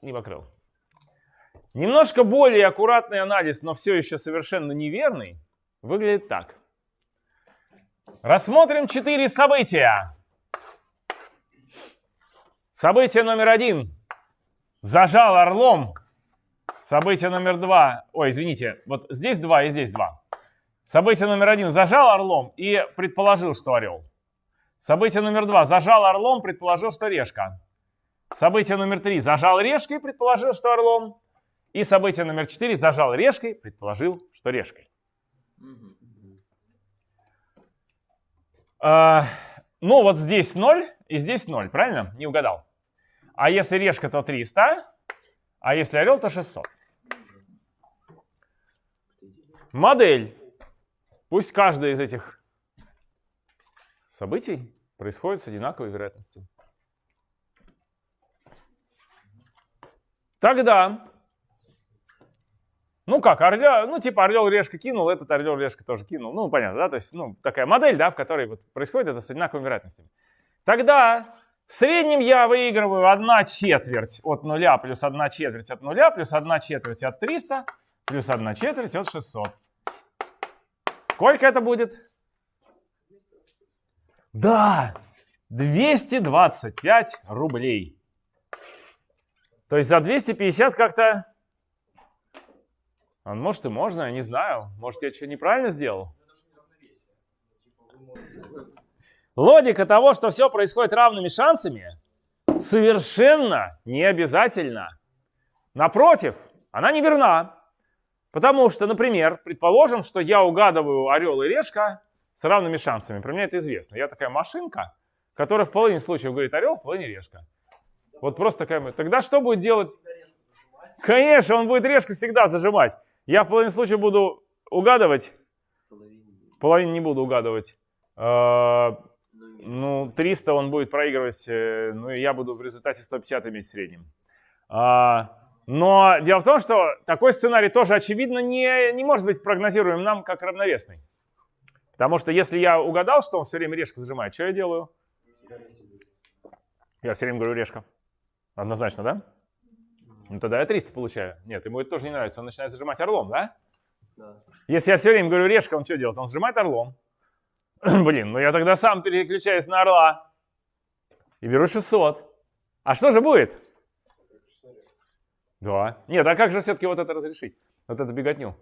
не покрыл. Немножко более аккуратный анализ, но все еще совершенно неверный, выглядит так. Рассмотрим четыре события. Событие номер один. Зажал орлом. Событие номер два. Ой, извините, вот здесь два и здесь два. Событие номер один. Зажал орлом и предположил, что орел. Событие номер два. Зажал орлом, предположил, что решка. Событие номер три. Зажал решкой, предположил, что орлом. И событие номер четыре. Зажал решкой, предположил, что решкой. А, ну, вот здесь 0 и здесь 0, правильно? Не угадал. А если решка, то 300, а если орел, то 600. Модель Пусть каждое из этих событий происходит с одинаковой вероятностью. Тогда, ну как, орля, ну типа орел решка кинул, этот орел решка тоже кинул. Ну понятно, да, то есть ну, такая модель, да, в которой вот происходит это с одинаковыми вероятностями. Тогда в среднем я выигрываю 1 четверть от 0 плюс 1 четверть от 0 плюс 1 четверть от 300 плюс 1 четверть от 600. Сколько это будет? Да, 225 рублей. То есть за 250 как-то... А может и можно, я не знаю. Может я что неправильно сделал? Логика того, что все происходит равными шансами, совершенно не обязательно. Напротив, она не верна. Потому что, например, предположим, что я угадываю орел и решка с равными шансами. Про меня это известно. Я такая машинка, которая в половине случаев говорит орел, в половине решка. Вот просто такая... Тогда что будет делать? Конечно, он будет решку всегда зажимать. Я в половине случаев буду угадывать. Половину не буду угадывать. А, ну, 300 он будет проигрывать, э, ну и я буду в результате 150 иметь в среднем. А, но дело в том, что такой сценарий тоже, очевидно, не, не может быть прогнозируем нам как равновесный. Потому что если я угадал, что он все время решку зажимает, что я делаю? Я все время говорю решка. Однозначно, да? Ну тогда я 300 получаю. Нет, ему это тоже не нравится. Он начинает зажимать орлом, да? Да. Если я все время говорю решка, он что делает? Он зажимает орлом. [clears throat] Блин, ну я тогда сам переключаюсь на орла. И беру 600. А что же будет? Да. Нет, а как же все-таки вот это разрешить? Вот эту беготню.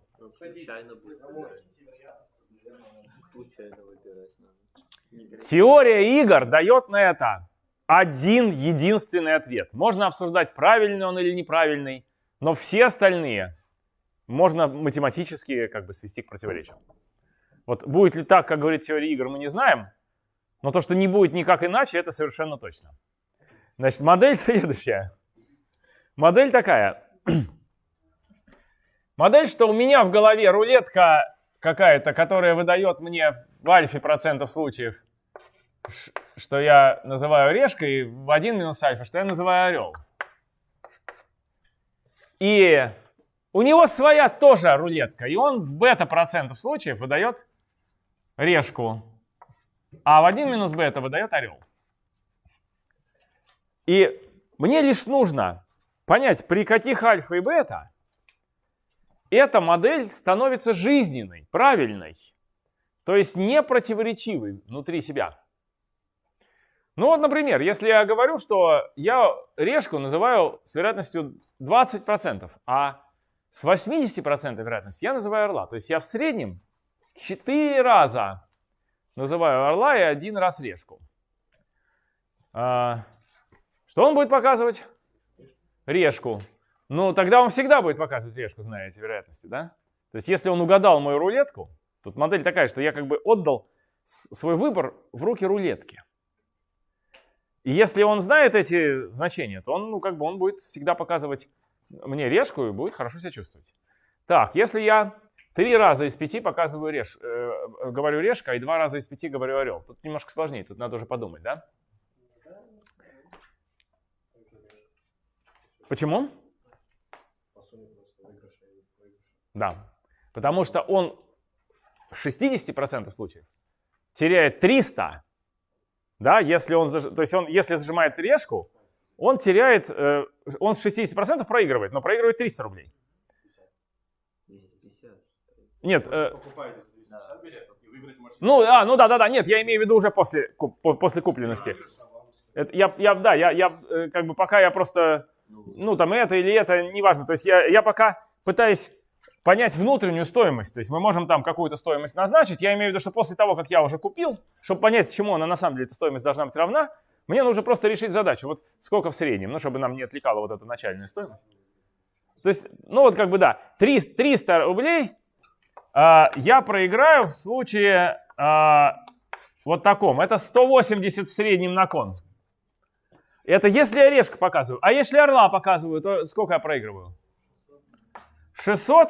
Теория игр дает на это один единственный ответ. Можно обсуждать, правильный он или неправильный, но все остальные можно математически как бы свести к противоречию. Вот будет ли так, как говорит теория игр, мы не знаем, но то, что не будет никак иначе, это совершенно точно. Значит, модель [laughs] следующая. Модель такая. [clears throat] Модель, что у меня в голове рулетка какая-то, которая выдает мне в альфе процентов случаев, что я называю решкой, в 1 минус альфа, что я называю орел. И у него своя тоже рулетка, и он в бета процентов случаев выдает решку, а в 1 минус бета выдает орел. И мне лишь нужно понять, при каких альфа и бета эта модель становится жизненной, правильной, то есть не противоречивой внутри себя. Ну вот, например, если я говорю, что я решку называю с вероятностью 20%, а с 80% вероятностью я называю орла. То есть я в среднем 4 раза называю орла и один раз решку. А, что он будет показывать? решку, ну тогда он всегда будет показывать решку, зная эти вероятности, да? То есть если он угадал мою рулетку, тут модель такая, что я как бы отдал свой выбор в руки рулетки. И если он знает эти значения, то он, ну, как бы он будет всегда показывать мне решку и будет хорошо себя чувствовать. Так, если я три раза из пяти показываю реш, э, говорю решка, и два раза из пяти говорю орел, тут немножко сложнее, тут надо уже подумать, да? Почему? Да. Потому что он в 60% случаев теряет 300, да, если он, то есть он, если зажимает решку, он теряет, э, он с 60% проигрывает, но проигрывает 300 рублей. Нет. Э, ну, а, ну да, да, да, нет, я имею в виду уже после, после купленности. Это, я, я, да, я, я, э, как бы пока я просто ну, там это или это, неважно. То есть я, я пока пытаюсь понять внутреннюю стоимость. То есть мы можем там какую-то стоимость назначить. Я имею в виду, что после того, как я уже купил, чтобы понять, чему она на самом деле, эта стоимость должна быть равна, мне нужно просто решить задачу. Вот сколько в среднем, ну, чтобы нам не отвлекала вот эта начальная стоимость. То есть, ну вот как бы да, 300, 300 рублей а, я проиграю в случае а, вот таком. Это 180 в среднем на кон. Это если я решка показываю. А если орла показываю, то сколько я проигрываю? 600,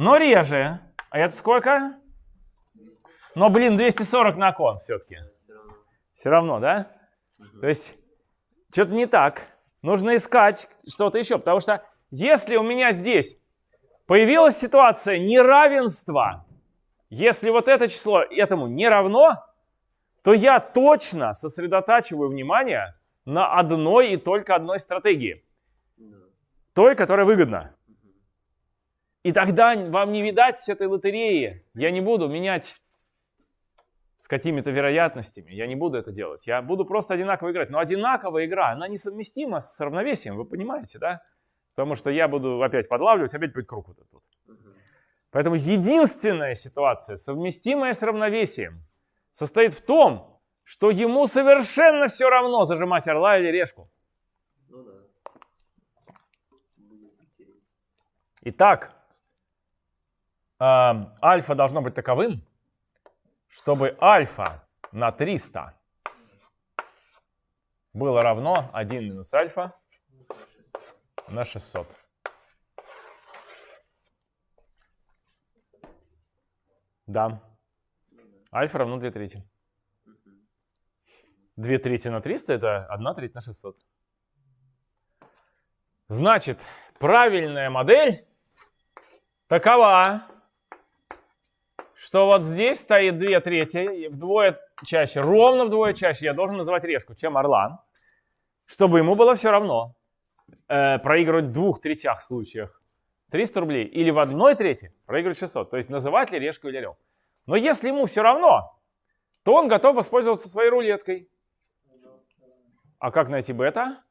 но реже. А это сколько? Но, блин, 240 на кон все-таки. Все равно, да? То есть, что-то не так. нужно искать что-то еще. Потому что если у меня здесь появилась ситуация неравенства, если вот это число этому не равно, то я точно сосредотачиваю внимание на одной и только одной стратегии. Той, которая выгодна. И тогда вам не видать с этой лотереи. Я не буду менять с какими-то вероятностями. Я не буду это делать. Я буду просто одинаково играть. Но одинаковая игра, она несовместима с равновесием, вы понимаете, да? Потому что я буду опять подлавливать, опять будет круг вот этот. Поэтому единственная ситуация, совместимая с равновесием, состоит в том, что ему совершенно все равно зажимать орла или решку. Ну да. Итак, альфа должно быть таковым, чтобы альфа на 300 было равно 1 минус альфа на 600. Да. Альфа равно 2 трети. 2 трети на 300 это 1 треть на 600. Значит, правильная модель такова, что вот здесь стоит 2 трети, вдвое чаще, ровно вдвое чаще я должен называть решку, чем орла, чтобы ему было все равно э, проигрывать в двух третях случаях 300 рублей или в одной трети проигрывать 600. То есть называть ли решку или орел. Но если ему все равно, то он готов воспользоваться своей рулеткой. А как найти бета?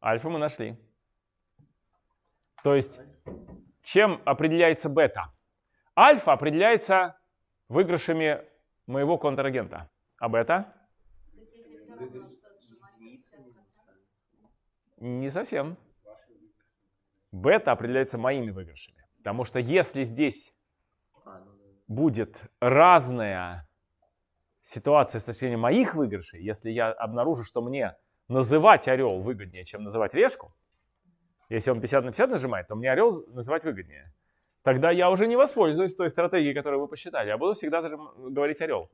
Альфа мы нашли. То есть, чем определяется бета? Альфа определяется выигрышами моего контрагента. А бета? Не совсем. Бета определяется моими выигрышами. Потому что если здесь будет разная ситуация с точки моих выигрышей, если я обнаружу, что мне называть орел выгоднее, чем называть решку, если он 50 на 50 нажимает, то мне орел называть выгоднее. Тогда я уже не воспользуюсь той стратегией, которую вы посчитали. Я буду всегда говорить орел.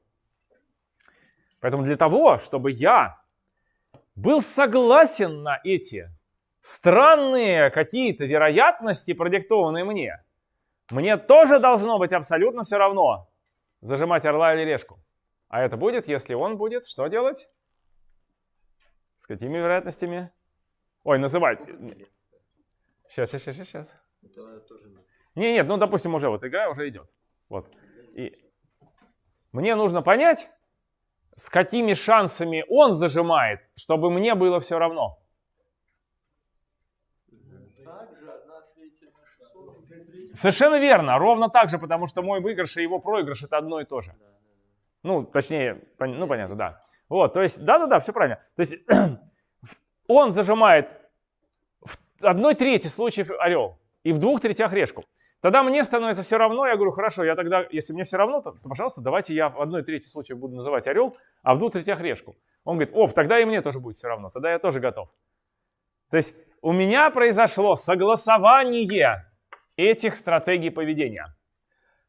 Поэтому для того, чтобы я был согласен на эти странные какие-то вероятности, продиктованные мне, мне тоже должно быть абсолютно все равно, зажимать орла или решку. А это будет, если он будет что делать? С какими вероятностями? Ой, называть. Сейчас, сейчас, сейчас, сейчас. Не, нет, ну, допустим, уже вот игра уже идет. Вот. И мне нужно понять, с какими шансами он зажимает, чтобы мне было все равно. Совершенно верно, ровно так же, потому что мой выигрыш и его проигрыш это одно и то же. Ну, точнее, ну понятно, да. Вот, то есть, да-да-да, все правильно. То есть [clears throat] он зажимает одной трети случаев орел и в двух третях решку. Тогда мне становится все равно, я говорю, хорошо, я тогда, если мне все равно, то, то пожалуйста, давайте я в одной трети случаев буду называть орел, а в двух третях решку. Он говорит, о, тогда и мне тоже будет все равно, тогда я тоже готов. То есть у меня произошло согласование этих стратегий поведения.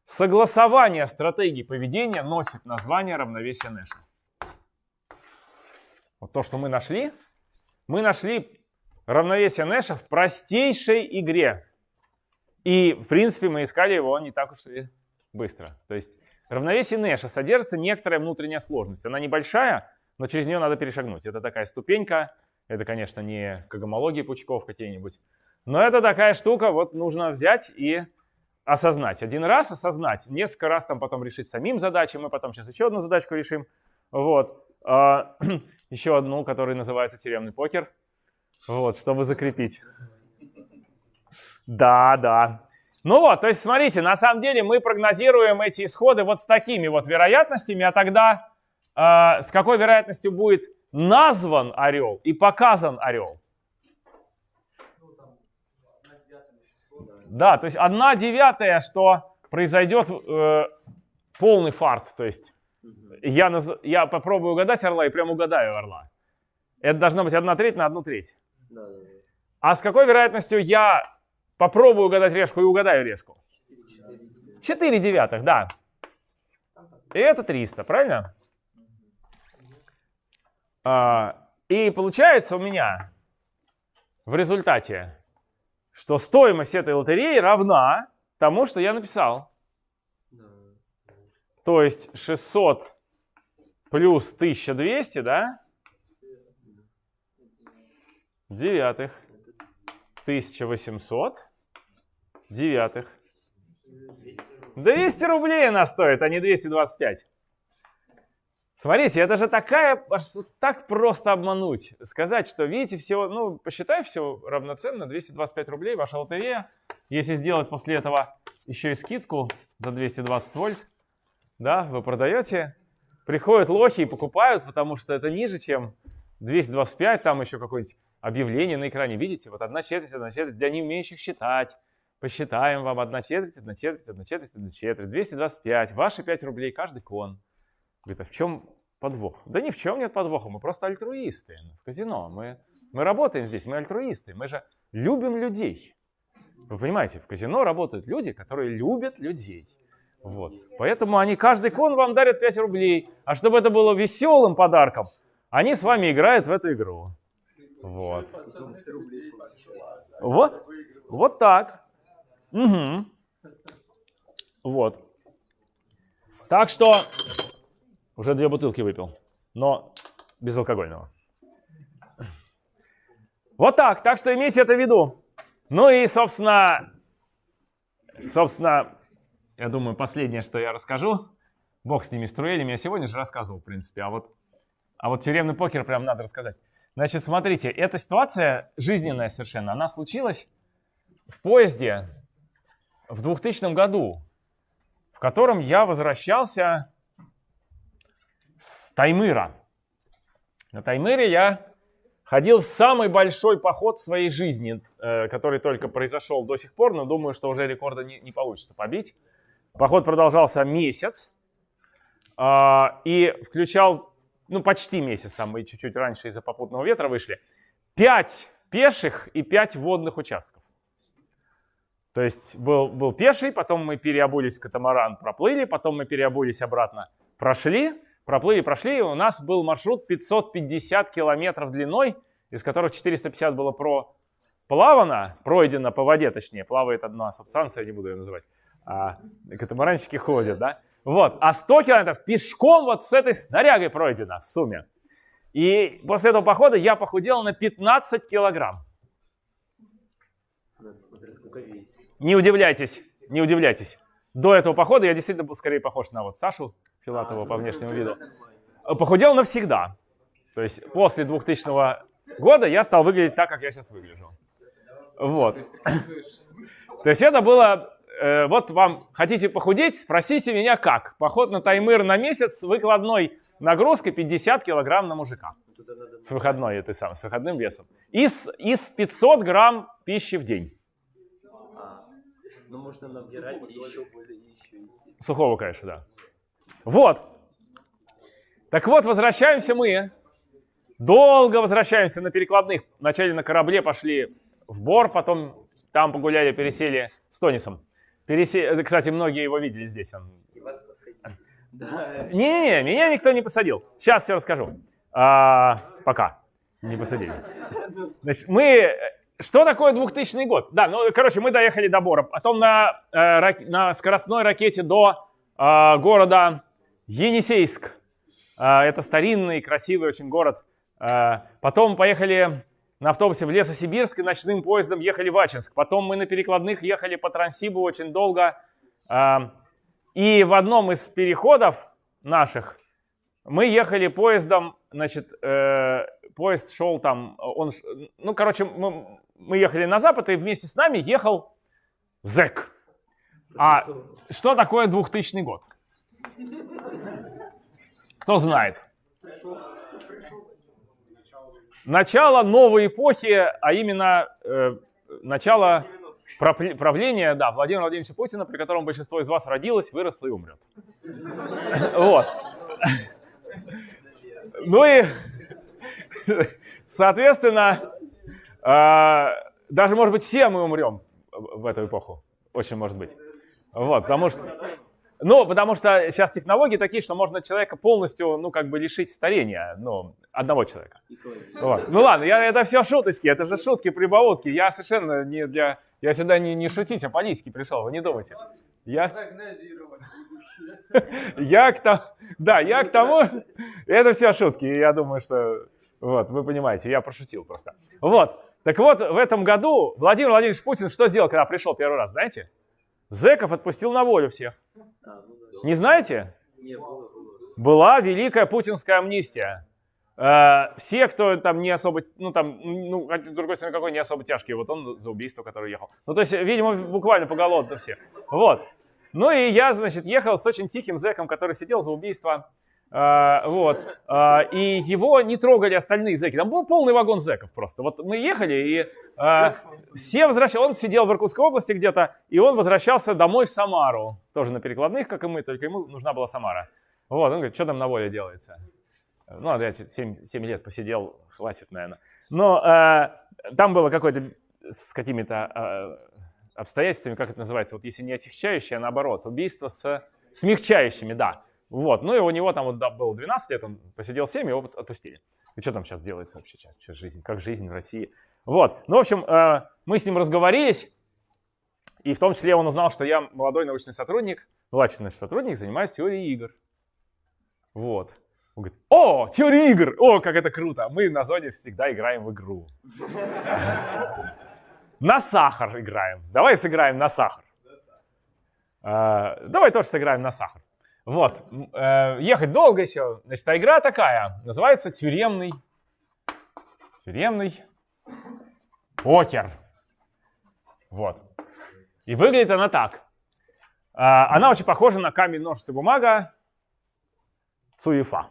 Согласование стратегий поведения носит название равновесия Нэша. Вот то, что мы нашли, мы нашли равновесие Нэша в простейшей игре. И, в принципе, мы искали его не так уж и быстро. То есть равновесие Нэша содержится некоторая внутренняя сложность. Она небольшая, но через нее надо перешагнуть. Это такая ступенька. Это, конечно, не когомологии пучков какие-нибудь. Но это такая штука, вот нужно взять и осознать. Один раз осознать, несколько раз там потом решить самим задачи. Мы потом сейчас еще одну задачку решим. Вот. А, [clears throat] еще одну, которая называется тюремный покер. Вот, чтобы закрепить. Да, да. Ну вот, то есть смотрите, на самом деле мы прогнозируем эти исходы вот с такими вот вероятностями, а тогда э, с какой вероятностью будет назван орел и показан орел? Да, то есть одна девятая, что произойдет э, полный фарт. То есть я, наз... я попробую угадать орла и прям угадаю орла. Это должно быть одна треть на одну треть. Да, да, да. А с какой вероятностью я попробую угадать решку и угадаю решку? 4 девятых, да. И это 300, правильно? А, И получается у меня в результате, что стоимость этой лотереи равна тому, что я написал. То есть 600 плюс 1200, да? Девятых. 1800 девятых. 200 рублей она стоит, а не 225. Смотрите, это же такая, так просто обмануть. Сказать, что, видите, все, ну, посчитай, все равноценно, 225 рублей, ваша лотерея. Если сделать после этого еще и скидку за 220 вольт, да, вы продаете, приходят лохи и покупают, потому что это ниже, чем 225, там еще какое-нибудь объявление на экране. Видите, вот одна четверть, одна четверть для не умеющих считать. Посчитаем вам одна четверть, одна четверть, одна четверть, одна четверть. 225, ваши 5 рублей каждый кон. Говорит, а в чем подвох? Да ни в чем нет подвоха, мы просто альтруисты в казино. Мы, мы работаем здесь, мы альтруисты, мы же любим людей. Вы понимаете, в казино работают люди, которые любят людей. Вот. Поэтому они каждый кон вам дарят 5 рублей. А чтобы это было веселым подарком, они с вами играют в эту игру. Вот. Вот, вот так. Угу. Вот. Так что уже две бутылки выпил, но безалкогольного. Вот так. Так что имейте это в виду. Ну и, собственно, собственно, я думаю, последнее, что я расскажу. Бог с ними струелями. Я сегодня же рассказывал, в принципе. А вот, а вот тюремный покер прям надо рассказать. Значит, смотрите, эта ситуация жизненная совершенно. Она случилась в поезде в 2000 году, в котором я возвращался с Таймыра. На Таймыре я ходил в самый большой поход в своей жизни, э, который только произошел до сих пор, но думаю, что уже рекорда не, не получится побить. Поход продолжался месяц э, и включал, ну почти месяц, там мы чуть-чуть раньше из-за попутного ветра вышли, пять пеших и пять водных участков. То есть был, был пеший, потом мы переобулись в катамаран, проплыли, потом мы переобулись обратно, прошли, проплыли, прошли, и у нас был маршрут 550 километров длиной, из которых 450 было про плавано, пройдено по воде, точнее, плавает одна субстанция, не буду ее называть, а катамаранщики ходят, да? Вот, а 100 километров пешком вот с этой снарягой пройдено в сумме. И после этого похода я похудел на 15 килограмм. Не удивляйтесь, не удивляйтесь. До этого похода я действительно был скорее похож на вот Сашу Филатова по внешнему виду. Похудел навсегда. То есть после 2000 года я стал выглядеть так, как я сейчас выгляжу. Вот. То есть это было... Э, вот вам хотите похудеть, спросите меня как. Поход на таймыр на месяц с выкладной нагрузкой 50 килограмм на мужика. С выходной этой самой, с выходным весом. Из, из 500 грамм пищи в день.
Ну, можно набирать еще более,
Сухого, конечно, да. Вот. Так вот, возвращаемся мы. Долго возвращаемся на перекладных. Вначале на корабле пошли в Бор, потом там погуляли, пересели с Тонисом. Пересе... Кстати, многие его видели здесь. Он... И вас Не-не-не, меня никто не посадил. Сейчас все расскажу. А, пока. Не посадили. Значит, мы что такое 2000 год? Да, ну, короче, мы доехали до Бора. Потом на, э, на скоростной ракете до э, города Енисейск. Э, это старинный, красивый очень город. Э, потом поехали на автобусе в Лесосибирск и ночным поездом ехали в Ачинск. Потом мы на перекладных ехали по Транссибу очень долго. Э, и в одном из переходов наших мы ехали поездом, значит, э, поезд шел там, он, ну, короче, мы, мы ехали на запад, и вместе с нами ехал зэк. А что такое 2000 год? Кто знает? Начало новой эпохи, а именно э, начало правления да, Владимира Владимировича Путина, при котором большинство из вас родилось, выросло и умрет. [laughs] Вот. [laughs] Ну и, соответственно, а, даже, может быть, все мы умрем в эту эпоху. Очень может быть. Вот, потому что... Ну, потому что сейчас технологии такие, что можно человека полностью, ну, как бы лишить старения, ну, одного человека. Вот. Ну ладно, я, это все шуточки, это же шутки, прибаутки. Я совершенно не для... Я сюда не, не шутить, а политики пришел, вы не думайте. Я... Я к тому... Да, я к тому... Это все шутки, я думаю, что... Вот, вы понимаете, я пошутил просто. Вот. Так вот, в этом году Владимир Владимирович Путин что сделал, когда пришел первый раз, знаете? Зеков отпустил на волю всех.
А, ну да.
Не знаете?
Не, было, было.
Была великая путинская амнистия. Э, Все, кто там не особо, ну там, ну, а с другой стороны, какой не особо тяжкий, вот он за убийство, который ехал. Ну, то есть, видимо, буквально поголовно все. Вот. Ну и я, значит, ехал с очень тихим зэком, который сидел за убийство. Э, вот. Э, и его не трогали остальные зэки. Там был полный вагон зэков просто. Вот мы ехали, и э, все возвращались. Он сидел в Иркутской области где-то, и он возвращался домой в Самару. Тоже на перекладных, как и мы, только ему нужна была Самара. Вот, он говорит, что там на воле делается? Ну, я 7, 7 лет посидел, хватит, наверное. Но э, там было какое-то с какими-то э, обстоятельствами, как это называется, вот если не отягчающее, а наоборот, убийство с смягчающими, да. Вот, ну и у него там вот да, было 12 лет, он посидел 7, его отпустили. И что там сейчас делается вообще? Что, жизнь, как жизнь в России? Вот, ну, в общем, э, мы с ним разговорились, и в том числе он узнал, что я молодой научный сотрудник, младший научный сотрудник, занимаюсь теорией игр. Вот. Он говорит, о, теория игр, о, как это круто. Мы на зоне всегда играем в игру. На сахар играем. Давай сыграем на сахар. Э, Давай тоже сыграем на сахар. Вот. Э, Ехать долго еще. Значит, а игра такая. Называется тюремный. Тюремный покер. Вот. И выглядит она так. А, Она очень похожа на камень, ножницы, бумага. Цуефа.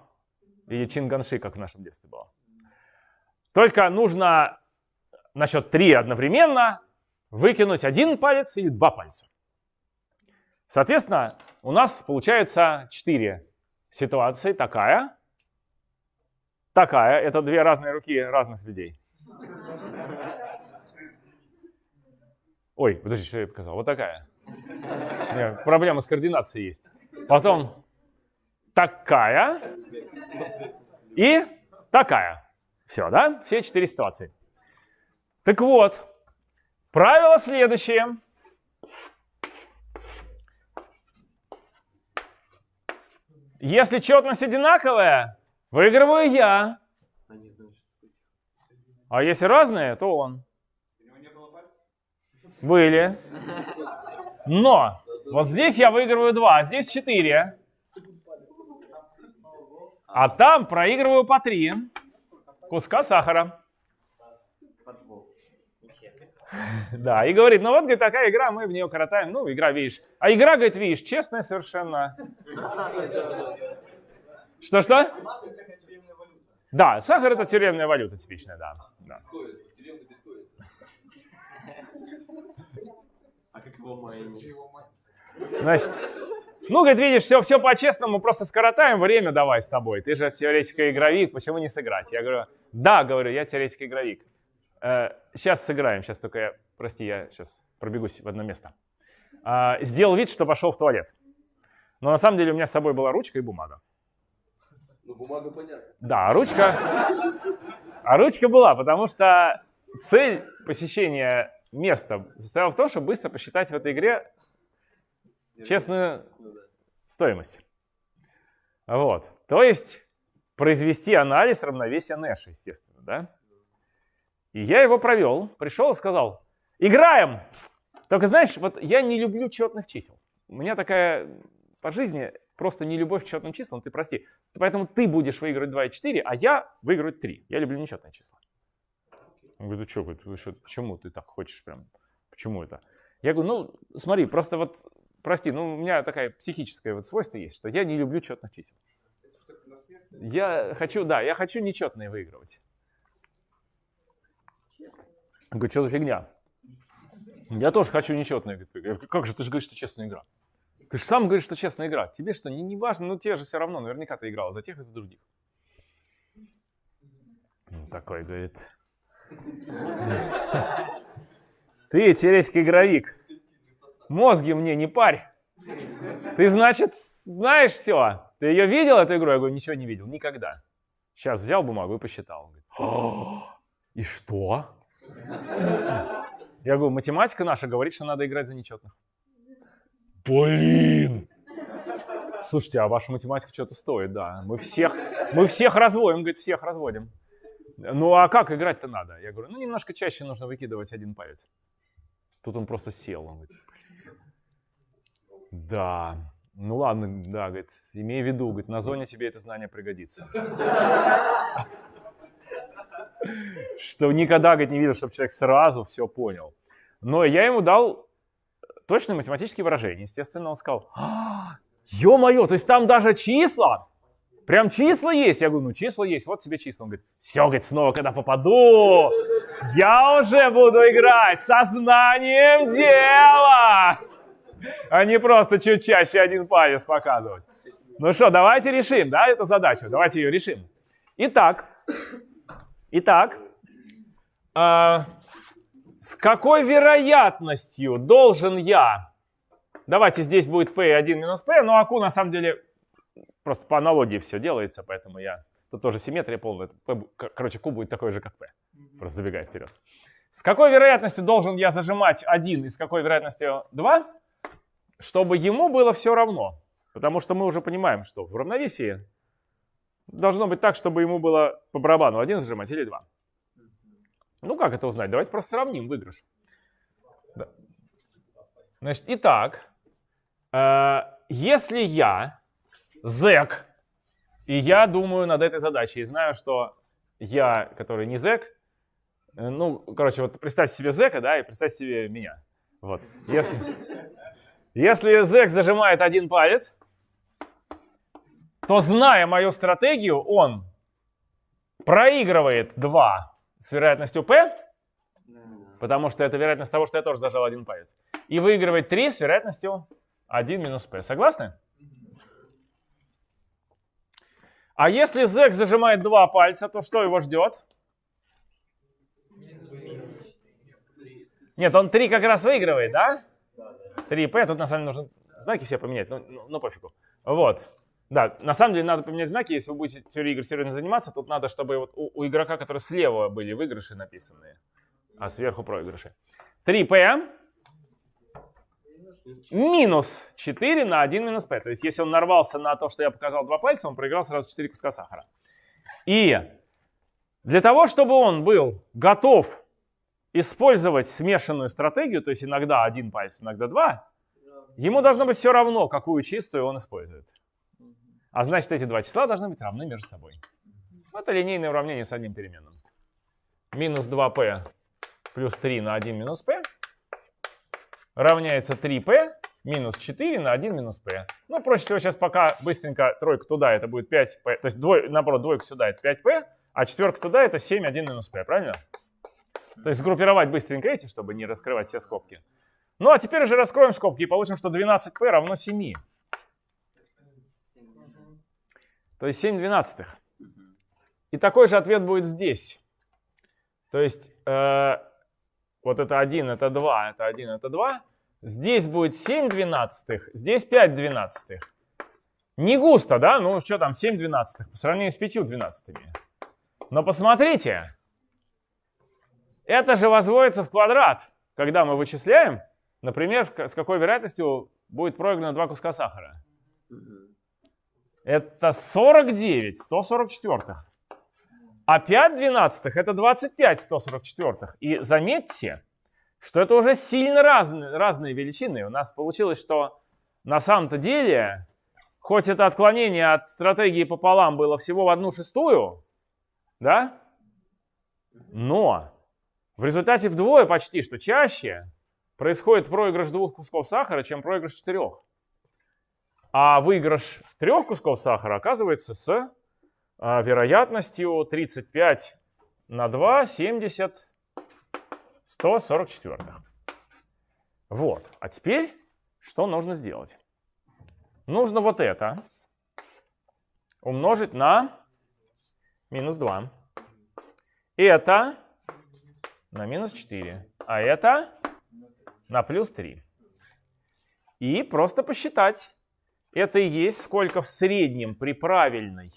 Или Чинганши, как в нашем детстве было. Только нужно на счет три одновременно выкинуть один палец или два пальца. Соответственно, у нас получается четыре ситуации. Такая, такая. Это две разные руки разных людей. Ой, подожди, что я показал? Вот такая. Не, проблема с координацией есть. Потом такая и такая. Все, да? Все четыре ситуации. Так вот, правило следующее. Если четность одинаковая, выигрываю я. А если разные, то он. Были. Но вот здесь я выигрываю 2, а здесь 4. А там проигрываю по 3 куска сахара. [laughs] Да, и говорит, ну вот, говорит, такая игра, мы в нее коротаем. Ну, игра, видишь. А игра, говорит, видишь, честная совершенно. Что-что? Да, сахар это тюремная валюта типичная, да. да.
А как его майнить?
Значит, ну, говорит, видишь, все, все по-честному, просто скоротаем время давай с тобой. Ты же теоретик-игровик, почему не сыграть? Я говорю, да, говорю, я теоретик-игровик. Сейчас сыграем, сейчас только я, прости, я сейчас пробегусь в одно место. А, сделал вид, что пошел в туалет. Но на самом деле у меня с собой была ручка и бумага.
Ну, бумага понятна.
Да, а ручка, а ручка была, потому что цель посещения места состояла в том, чтобы быстро посчитать в этой игре честную
Ну
стоимость. Вот. То есть произвести анализ равновесия Нэша, естественно, да? И я его провел, пришел и сказал, играем! Только знаешь, вот я не люблю четных чисел. У меня такая по жизни просто не любовь к четным числам, ты прости. Поэтому ты будешь выигрывать 2 и 4, а я выиграю 3. Я люблю нечетные числа. Он говорит, ну что, говорит, что, почему ты так хочешь прям? Почему это? Я говорю, ну смотри, просто вот, прости, ну у меня такая психическое вот свойство есть, что я не люблю четных чисел. Я хочу, да, я хочу нечетные выигрывать. Он говорит, что за фигня? Я тоже хочу выигрывать. Я говорю, как же, ты же говоришь, что честная игра. Ты же сам говоришь, что честная игра. Тебе что, не, не важно, ну тебе же все равно, наверняка ты играл за тех и за других. Он Такой, говорит, ты теоретик игровик, мозги мне не парь. Ты, значит, знаешь все. Ты ее видел, эту игру? Я говорю, ничего не видел, никогда. Сейчас взял бумагу и посчитал. Он говорит, и что? Я говорю, математика наша говорит, что надо играть за нечетных. Блин! Слушайте, а ваша математика что-то стоит, да. Мы всех, мы всех разводим, говорит, всех разводим. Ну а как играть-то надо? Я говорю, ну немножко чаще нужно выкидывать один палец. Тут он просто сел. Он говорит, да, ну ладно, да, говорит, имей в виду, говорит, на зоне тебе это знание пригодится. Что никогда, говорит, не видел, чтобы человек сразу все понял. Но я ему дал точное математические выражения. Естественно, он сказал, «А, ё-моё, то есть там даже числа? Прям числа есть? Я говорю, ну числа есть, вот тебе числа. Он говорит, все, говорит, снова, когда попаду, я уже буду играть со знанием дела а не просто чуть чаще один палец показывать. Ну что, давайте решим, да, эту задачу. Давайте ее решим. Итак, итак, э, с какой вероятностью должен я... Давайте здесь будет p1 минус p, но аку на самом деле просто по аналогии все делается, поэтому я... Тут тоже симметрия полная. P, короче, q будет такой же, как p. Просто забегая вперед. С какой вероятностью должен я зажимать 1 и с какой вероятностью 2? чтобы ему было все равно. Потому что мы уже понимаем, что в равновесии должно быть так, чтобы ему было по барабану один зажимать или два. Ну как это узнать? Давайте просто сравним выигрыш. Да. Значит, итак, э, если я зэк, и я думаю над этой задачей, и знаю, что я, который не зэк, э, ну, короче, вот представьте себе зэка, да, и представьте себе меня. Вот. Если, если зэк зажимает один палец, то, зная мою стратегию, он проигрывает 2 с вероятностью P, потому что это вероятность того, что я тоже зажал один палец, и выигрывает 3 с вероятностью 1 минус P. Согласны? А если зэк зажимает два пальца, то что его ждет? Нет, он 3 как раз выигрывает, да? 3p, тут на самом деле нужно знаки все поменять, но, но, но пофигу. Вот. Да, на самом деле надо поменять знаки, если вы будете теорией игр серьезно заниматься, тут надо, чтобы вот у, у игрока, который слева были выигрыши написанные, а сверху проигрыши. 3p минус 4 на 1 минус p. То есть если он нарвался на то, что я показал два пальца, он проиграл сразу 4 куска сахара. И для того, чтобы он был готов использовать смешанную стратегию, то есть иногда один палец, иногда два, ему должно быть все равно, какую чистую он использует. А значит, эти два числа должны быть равны между собой. Это линейное уравнение с одним переменным. Минус 2p плюс 3 на 1 минус p равняется 3p минус 4 на 1 минус p. Ну, проще всего сейчас пока быстренько тройку туда, это будет 5p. То есть, двой, наоборот, двойку сюда это 5p, а четверка туда это 7, 1 минус p, правильно? То есть сгруппировать быстренько эти, чтобы не раскрывать все скобки. Ну а теперь уже раскроем скобки и получим, что 12p равно 7. То есть 7 двенадцатых. И такой же ответ будет здесь. То есть э, вот это 1, это 2, это 1, это 2. Здесь будет 7 двенадцатых, здесь 5 двенадцатых. Не густо, да? Ну что там, 7 двенадцатых по сравнению с 5 двенадцатыми. Но посмотрите, это же возводится в квадрат, когда мы вычисляем, например, с какой вероятностью будет проиграно два куска сахара. Это 49 144. А 5 двенадцатых это 25 144. И заметьте, что это уже сильно разные, разные величины. У нас получилось, что на самом-то деле, хоть это отклонение от стратегии пополам было всего в одну шестую, да, но в результате вдвое почти, что чаще происходит проигрыш двух кусков сахара, чем проигрыш четырех. А выигрыш трех кусков сахара оказывается с а, вероятностью 35 на 2, 70, 144. Вот. А теперь что нужно сделать? Нужно вот это умножить на минус 2. Это на минус 4. А это на плюс 3. и просто посчитать. Это и есть сколько в среднем при правильной,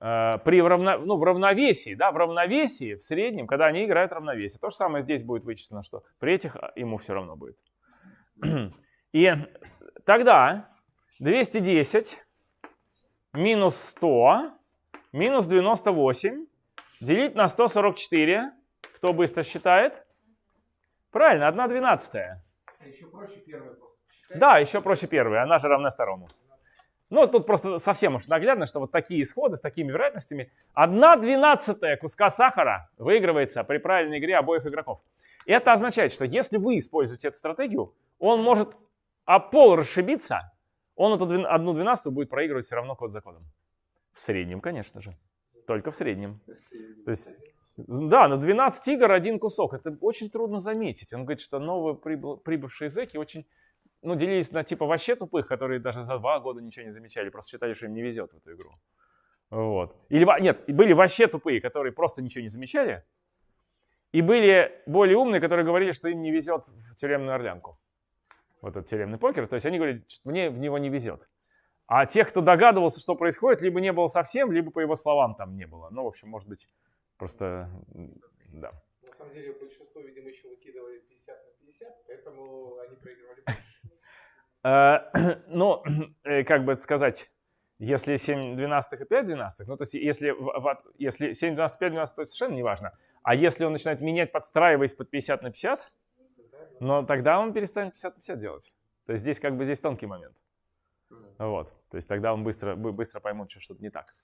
э, при равно, ну, в равновесии, да, в равновесии, в среднем, когда они играют равновесие. То же самое здесь будет вычислено, что при этих а, ему все равно будет. [clears throat] И тогда 210 минус 100 минус 98 делить на 144. Кто быстро считает? Правильно, 1 двенадцатая.
Еще проще первое просто.
Да, еще проще первая, она же равна второму. Ну, тут просто совсем уж наглядно, что вот такие исходы с такими вероятностями. 1 двенадцатая куска сахара выигрывается при правильной игре обоих игроков. И это означает, что если вы используете эту стратегию, он может о пол расшибиться, он эту одну двенадцатую будет проигрывать все равно код за кодом. В среднем, конечно же. Только в среднем. То есть, да, на 12 игр один кусок. Это очень трудно заметить. Он говорит, что новые прибывшие зэки очень, ну, делились на типа вообще тупых, которые даже за два года ничего не замечали, просто считали, что им не везет в эту игру. Вот. Или, нет, были вообще тупые, которые просто ничего не замечали. И были более умные, которые говорили, что им не везет в тюремную орлянку. Вот этот тюремный покер. То есть они говорят, что мне в него не везет. А тех, кто догадывался, что происходит, либо не было совсем, либо по его словам там не было. Ну, в общем, может быть, просто, да.
На самом деле большинство, видимо, еще выкидывали 50 на 50, поэтому они проигрывали [clears throat]
Ну, [clears throat] э, как бы это сказать, если 7 двенадцатых и 5 двенадцатых, ну, то есть если, если 7 двенадцатых, 5 двенадцатых, то совершенно не важно. А если он начинает менять, подстраиваясь под 50 на 50, но тогда он перестанет 50 на 50 делать. То есть здесь как бы здесь тонкий момент. Вот. То есть тогда он быстро, бы- быстро поймут, что что-то не так.